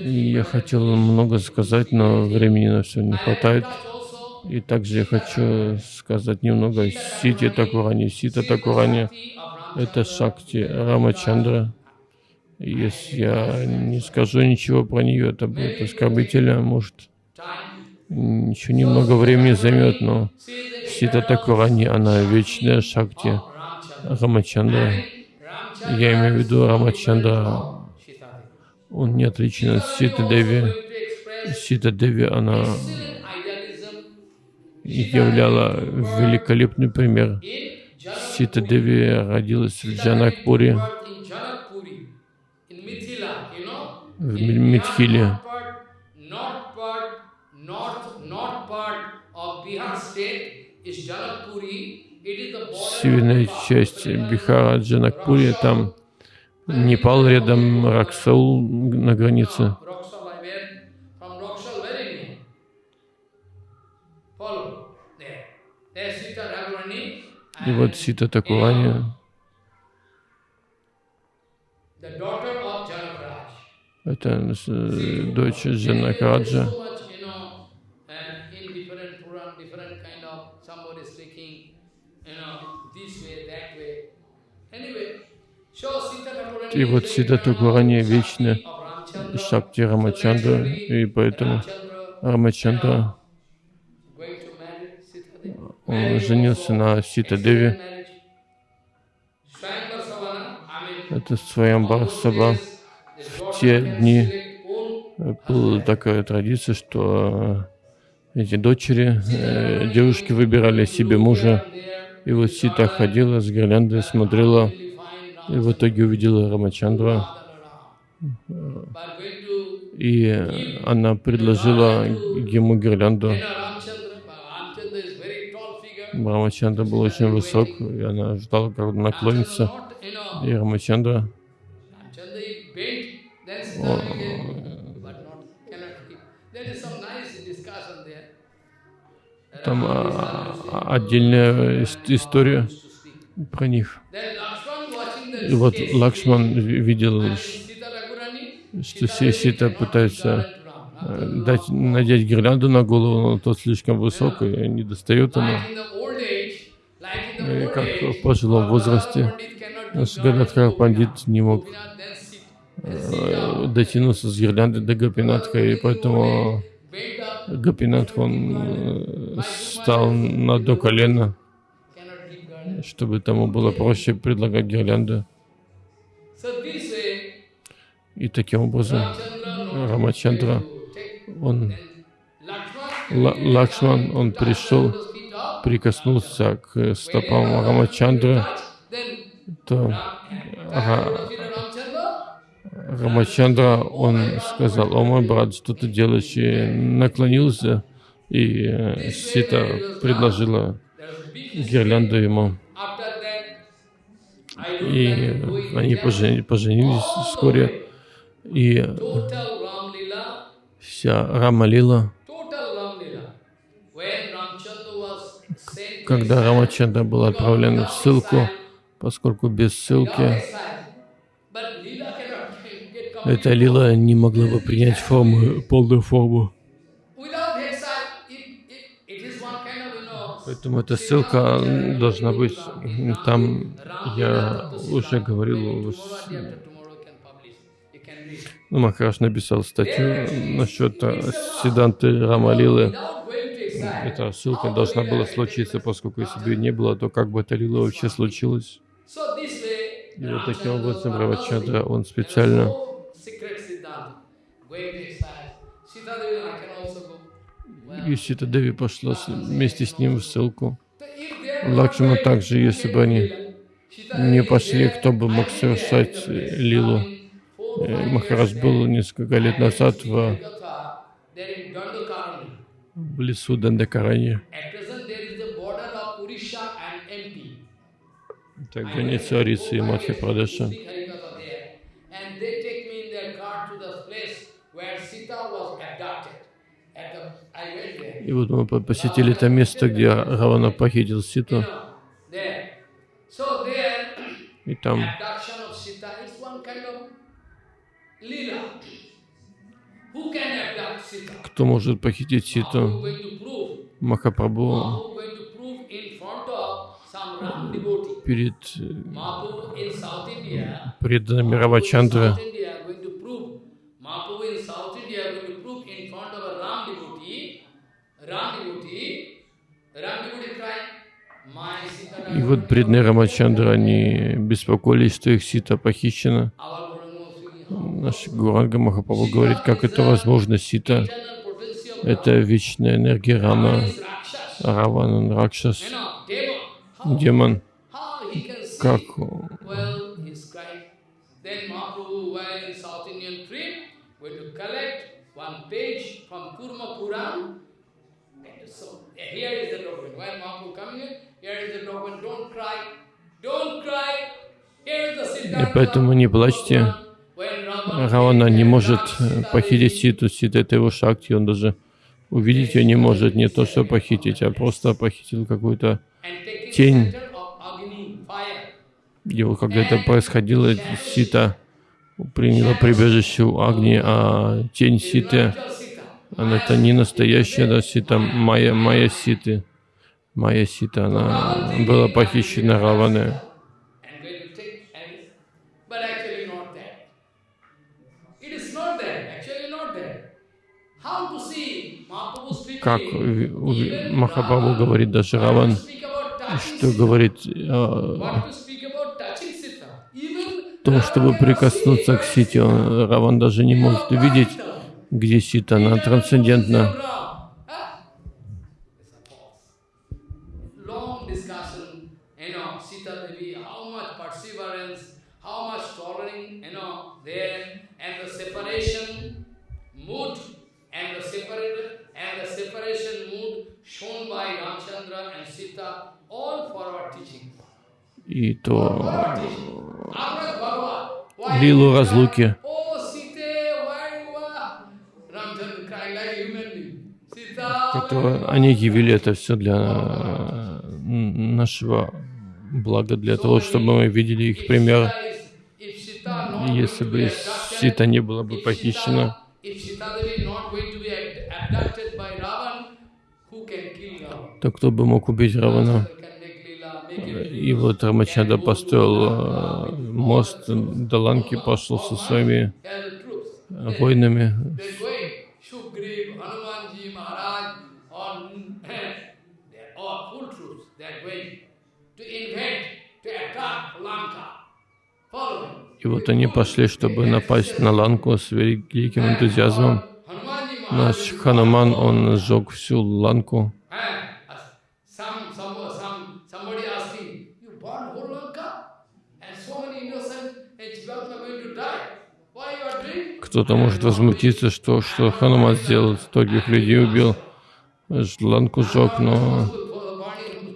Я хотел много сказать, но времени на все не хватает. И также я хочу сказать немного о Сите Такурани. Сита Такурани — это Шакти Рамачандра. Если я не скажу ничего про нее, это будет оскорбительно, может. Еще немного времени займет, но Сита Такурани, она вечная Шакти. Рамачандра. Я имею в виду Рамачандра, он не отличен от Ситы Деви. Сита Деви, она являла великолепный пример. Сита Деви родилась в Джанакпуре, в Митхиле. Северная часть Бихара, Джанакпуре, там Непал рядом, Раксаул на границе. И вот Сита Такурани, это э, дочь Джанакараджа. So much, you know, and in different Puran, different kind of somebody speaking, you know, this way, that way. Anyway, so Sita Thakurani И вот Shakti of Ramchandra. Шакти Рамачандра, и поэтому Рамачандра, женился на Сита Деви. Marriage. Swayamvar Savana, I mean, Это Сваямбар Саба. В те дни была такая традиция, что э, эти дочери, э, девушки выбирали себе мужа. И вот Сита ходила с гирляндой, смотрела, и в итоге увидела Рамачандра. И она предложила ему гирлянду. Рамачандра был очень высок, и она ждала, когда наклонится. И Рамачандра, там а, отдельная ис- история про них. И вот Лакшман ви- видел, что Си- Сита пытается э, дать, надеть гирлянду на голову, но тот слишком высок и не достает ему. И как в пожилом возрасте наш Пандит не мог э, дотянуться с гирлянды до Гопинатха, и поэтому Гопинатх, он э, стал на give garland. чтобы тому было проще предлагать гирлянду. И таким образом Рамачандра, он, Лакшман, он пришел, прикоснулся к стопам Рамачандры, то Рамачандра, он сказал, о мой брат, что ты делаешь? И наклонился, и э, Сита предложила гирлянду ему. И они пожени- поженились вскоре. И вся Рама Лила, total Ram Lila. When Ramchandra was sent to когда Рамачандра был отправлен в ссылку, поскольку без ссылки эта лила не могла бы принять форму, полную форму. Поэтому эта ссылка должна быть. Там я уже говорил, Махараш написал статью насчет э, Сиданты Рамалилы. Эта ссылка должна была случиться, поскольку если бы не было, то как бы эта лила вообще way, И вот таким образом Равачандра, он специально и Сита Деви пошла вместе с ним в ссылку. going также, если бы они не пошли, кто бы мог совершать лилу. Махарадж был несколько лет назад в, в лесу Дандакарани. Так, граница Арисы и went there. И вот мы по- посетили это место, где Равана похитил Ситу. И там abduction of Sita is one kind of lila. Who can abduct Sita? Кто может похитить Ситу? Махапрабху перед э, преданными my Sita И вот преданные Рамачандры, они беспокоились, что их Сита похищена. Наш Гуранга Махапрабху говорит, как это возможно, Сита. Это вечная энергия Рама, is Rakshas. Раван, он Ракшас, демон. Как. И поэтому не плачьте. Равана не может э, похитить Ситу, Сита это его шакти, он даже увидеть ее не может, не то что похитить, а просто похитил какую-то тень. Его, когда это происходило, Сита приняла прибежище у Агни, а тень Ситы, она это не настоящая да, Сита, Майя, Майя Ситы. Майя Сита, она была похищена Раваной. Как ви- у- even Махапрабху Rama, говорит даже Раван, что говорит э, What to speak about touching Sita? Even о том, Rama чтобы прикоснуться к Он- Раван даже не может увидеть, где Сита, она трансцендентна. Long discussion, you know, Sita Devi, how much perseverance, how much tolerance, you know, there, and the separation mood, and the separate, and the separation mood shown by Ramchandra and Sita, all for our teaching. И For то our teaching. Amrit Bhagavan, why лилу you cry? разлуки. Oh, Sita, why you are? Ramchandra crying like a human being. Sita, why которое you are? они явили это все для э, нашего блага, для того, чтобы мы видели их пример. Если бы Сита не была бы похищена, то кто бы мог убить Равана? И вот Рамачанда построил э, мост до Ланки, пошел со своими э, me. И вот они пошли, чтобы напасть на Ланку с великим энтузиазмом. Наш Хануман, он сжег всю Ланку. And some, some, some, somebody asking, you burn whole Lanka? And so many innocent and Jivatma going to die. Why you are doing? Кто-то может возмутиться, что, что Хануман сделал, стольких людей убил, ж- Ланку сжег, но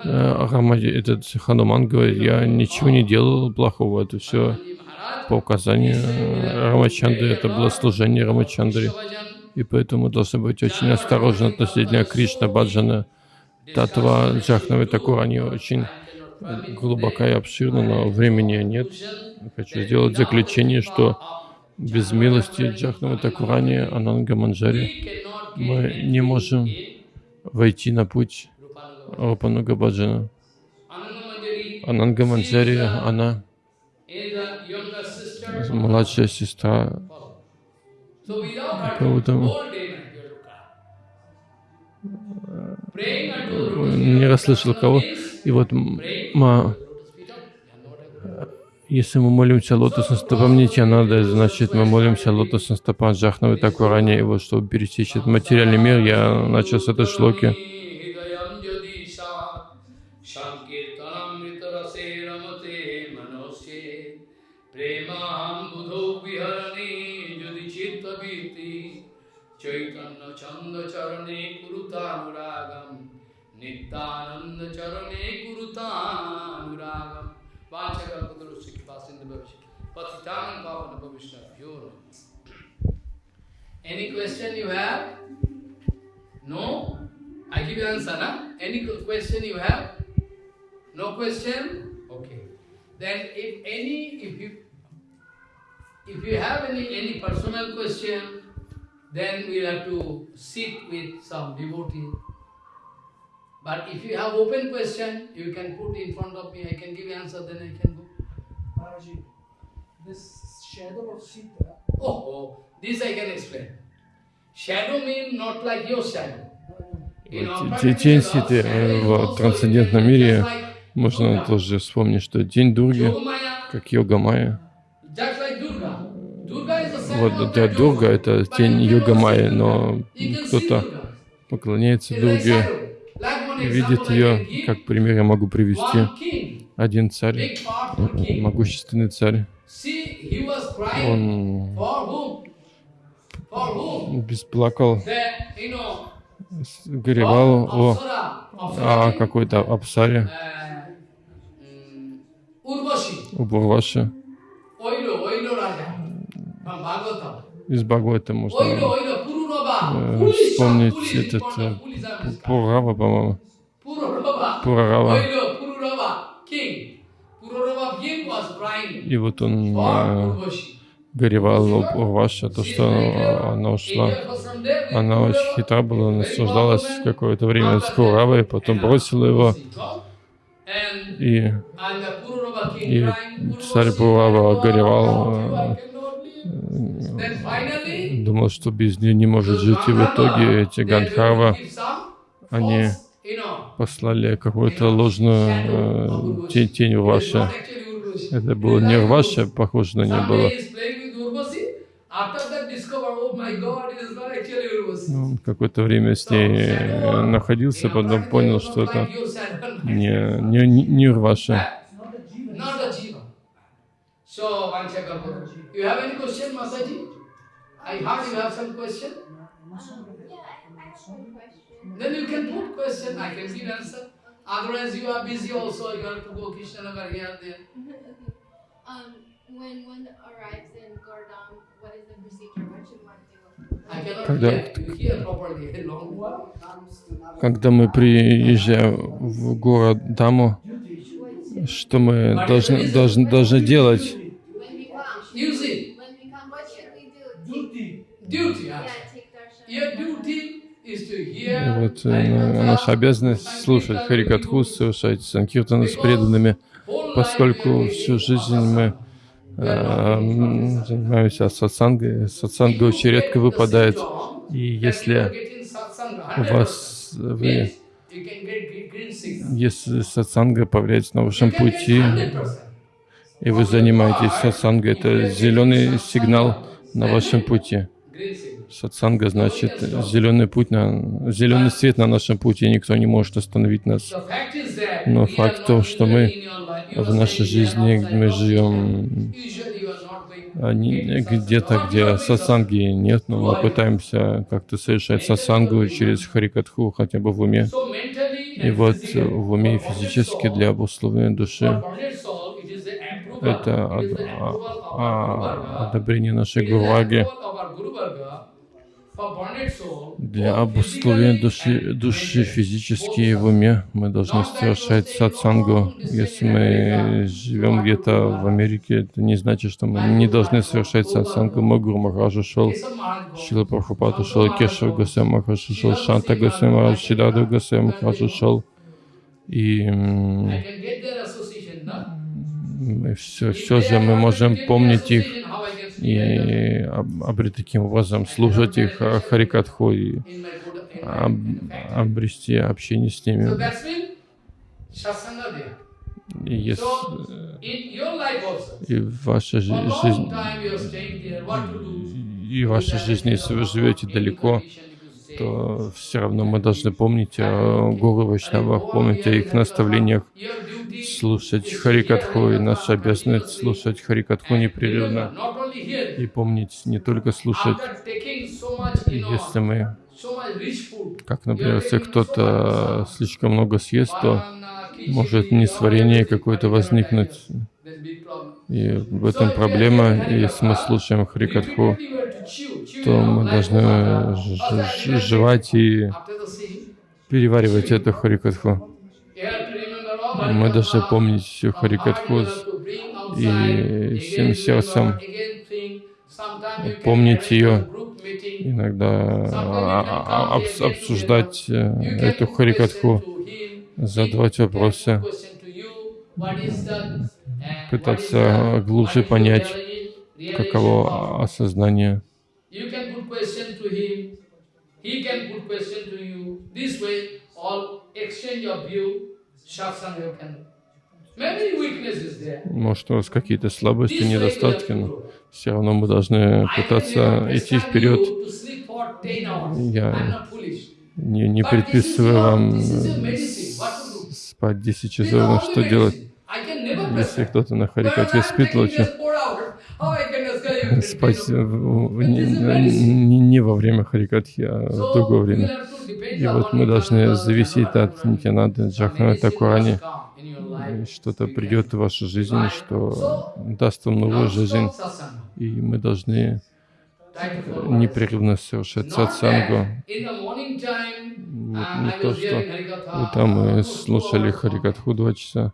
э, Рамади- этот Хануман говорит, я ничего не делал плохого, это все по указанию Рамачандры, это было служение Рамачандре. И поэтому должны быть очень осторожны относительно Кришна Баджана. Татва Джахнавы Такур, они очень глубока и обширна, но времени нет. Хочу сделать заключение, что без милости Джахнавы Такурани, Ананга Манджари, мы не можем войти на путь. Рупануга Баджана. Ананга Манджари, она младшая сестра. Praying unto не расслышал кого. И вот ма- если мы молимся лотосным стопам Нитянады, значит мы молимся лотосным стопам Джахнавы Такурани. И вот чтобы пересечь этот материальный мир, я начал с этой шлоки. Nityananda Charane Kurutanuragam Any question you have? No? I give you answer, na? Any question you have? No question? Okay. Then if any, if you, if you have any, any personal question, then we'll have to sit with some devotee. But if you have open question, you can put in front of me, I can give answer, then I can go. Maharaji, this shadow of Sita, Oh, oh, this I can explain. Shadow means not like your shadow. Тень practice, Ситы э, в трансцендентном мире можно тоже вспомнить, что День Дурги, как Йога Майя. Вот для Дурга это тень Йога Майя, но кто-то поклоняется Дурге shadow. Like one и видит ее, как пример я могу привести. Один царь, могущественный царь, он бесплакал, горевал о, о какой-то Апсаре, uh, mm, Urvashi, у Бурваши. Oilo, Oilo Raja, from Bhagavatam. Из Бхагавата можно э, вспомнить этот э, Пурава, по-моему. Пурарава. И вот он э, горевал об Урваше, то, что она, ушла. Она очень хитра была, наслаждалась какое-то время с Пуравой, потом бросила его, и, и царь Пурава горевал, э, думал, что без нее не может жить, и в итоге эти Гандхарва, они послали какую-то ложную э, тень, тень Урваши. Это было не Урваша, похоже на нее было. Ну, он какое-то время с ней э, находился, потом понял, что это не, не, не- не Урваша. You have any question, Mataji? I heard you have some question. Yeah, I, I have one question. Then you can put question, I can give answer. Otherwise, you are busy also, you have to go Krishnanagar here and there. um, when one arrives in Gordon, what is the procedure? What should one do? I cannot Когда-. Когда мы приезжаем в город Даму, что мы должны, должны, должны делать? Use it. when we come, what should we do? duty. Duty. Yeah, Yeah. take darshan. Your duty is is to И hear вот э, наша обязанность слушать Харикатху, совершать санкиртаны с преданными, поскольку всю жизнь мы э, satsanga. занимаемся сатсангой, сатсанга очень редко выпадает. И если у 100%, вас, вы, если сатсанга повлияет на вашем пути, 100%. И вы занимаетесь сатсангой, это зеленый сигнал на вашем пути. Сатсанга значит зеленый путь на зеленый свет на нашем пути, никто не может остановить нас. Но факт not что мы в нашей жизни, мы живем а, где-то, где сатсанги нет, но мы пытаемся как-то совершать сатсангу через харикатху, хотя бы в уме. И вот в уме и физически для обусловленной души это is од- the а- а- одобрение нашей Гурваги. Для обусловления души, and души физически и в уме мы должны совершать сатсангу. Если мы живем где-то в Америке, это не значит, что мы не должны совершать сатсангу. Мой Гуру Махарадж ушел, Keshav Maharaj goes. Шила Прабхупад ушел, Кешев Госвами Махарадж ушел, Шанта Госвами Махарадж, Шидада Госвами Махарадж ушел. И мы все, все же мы можем помнить их и об- обрести таким образом, слушать их а, Харикатху и об- обрести общение с ними. И, если, и в вашей жизни, и в вашей жизни, если вы живете далеко, то все равно мы должны помнить о Гуру Вайшнавах, помнить о их наставлениях, слушать Харикатху, и наша обязанность слушать Харикатху непрерывно, и помнить не только слушать, если мы, как, например, если кто-то слишком много съест, то может несварение какое-то возникнуть. И в этом проблема. И если мы слушаем Харикатху, то мы должны жевать и переваривать эту Харикатху. Мы должны помнить всю Харикатху и всем сердцем. Помнить ее, иногда а- а- обс- обсуждать э, эту Харикатху, задавать вопросы, пытаться глубже понять, каково осознание. Может, у вас какие-то слабости, недостатки, но все равно мы должны пытаться идти вперед. you to sleep for 10 hours. Я. Не, не предписываю вам спать 10 This is часов, что делать, если кто-то на I'm спит лучше? Спать 10 в- hours? в- не, не- не во время Харикатхи, а в другое время. И вот мы должны зависеть от Nityananda. Нитянанды, Some Джахана medicine Такурани. must come in your life. И Что-то придет в вашу жизнь, что даст вам новую жизнь. И мы должны непрерывно совершать сатсангу. Вот uh, не то, что утром мы слушали. Харикатху два часа.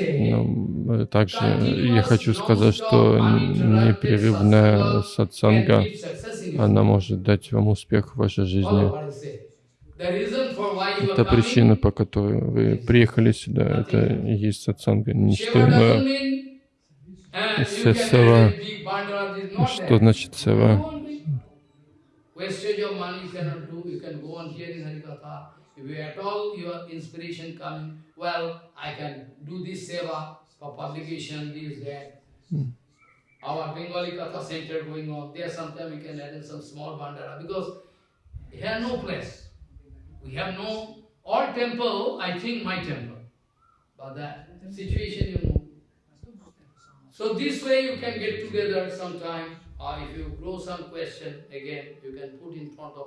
Но э, также я хочу сказать, что непрерывная сатсанга, она может дать вам успех в вашей жизни. Это причина, по которой вы приехали сюда. Это и есть сатсанга. Shiva doesn't иное. Mean, uh, Се- you can сева. get a big bundle, it's not Что that. значит сева? Go on doing. Wastage your money you cannot do, you can go on hearing Harikatha. If you at all your inspiration coming, well, I can do this seva for publication, this, that. Our Bengali Katha center going on, there sometime we can add in some small bandara because here no place. We have no, all temple, I think my temple. But that situation you know. So this way you can get together sometime, or if you grow some question, again, you can put in front of.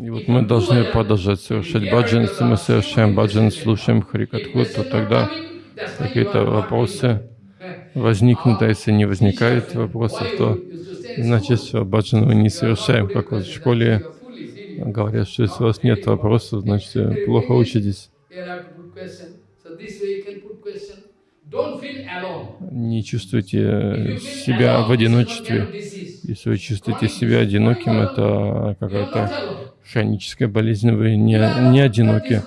И вот мы должны продолжать совершать баджан. Если мы совершаем баджан, слушаем Харикатху, то тогда какие-то вопросы возникнут, а если не возникает вопросов, то значит все, баджан мы не совершаем. Как вот в школе говорят, что если у вас нет вопросов, значит плохо учитесь. Не чувствуйте себя в одиночестве. Если вы чувствуете себя одиноким, это какая-то хроническая болезнь, вы не, не одиноки.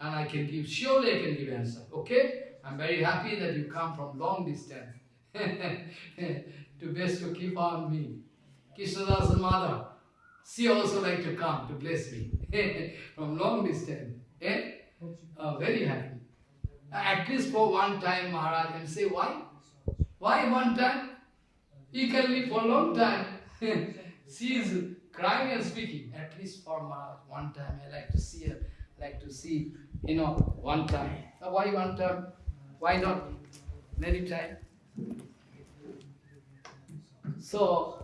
uh, and I can give, surely I can give answer. Okay? I'm very happy that you come from long distance to best to keep on me. Krishnadas mother, she also like to come to bless me from long distance. Eh? Uh, very happy. At least for one time, Maharaj, and say why? Why one time? He can live for a long time. she is crying and speaking. At least for Maharaj, one time. I like to see her. Like to see, you know, one time. Now, why one time? Why not many time? So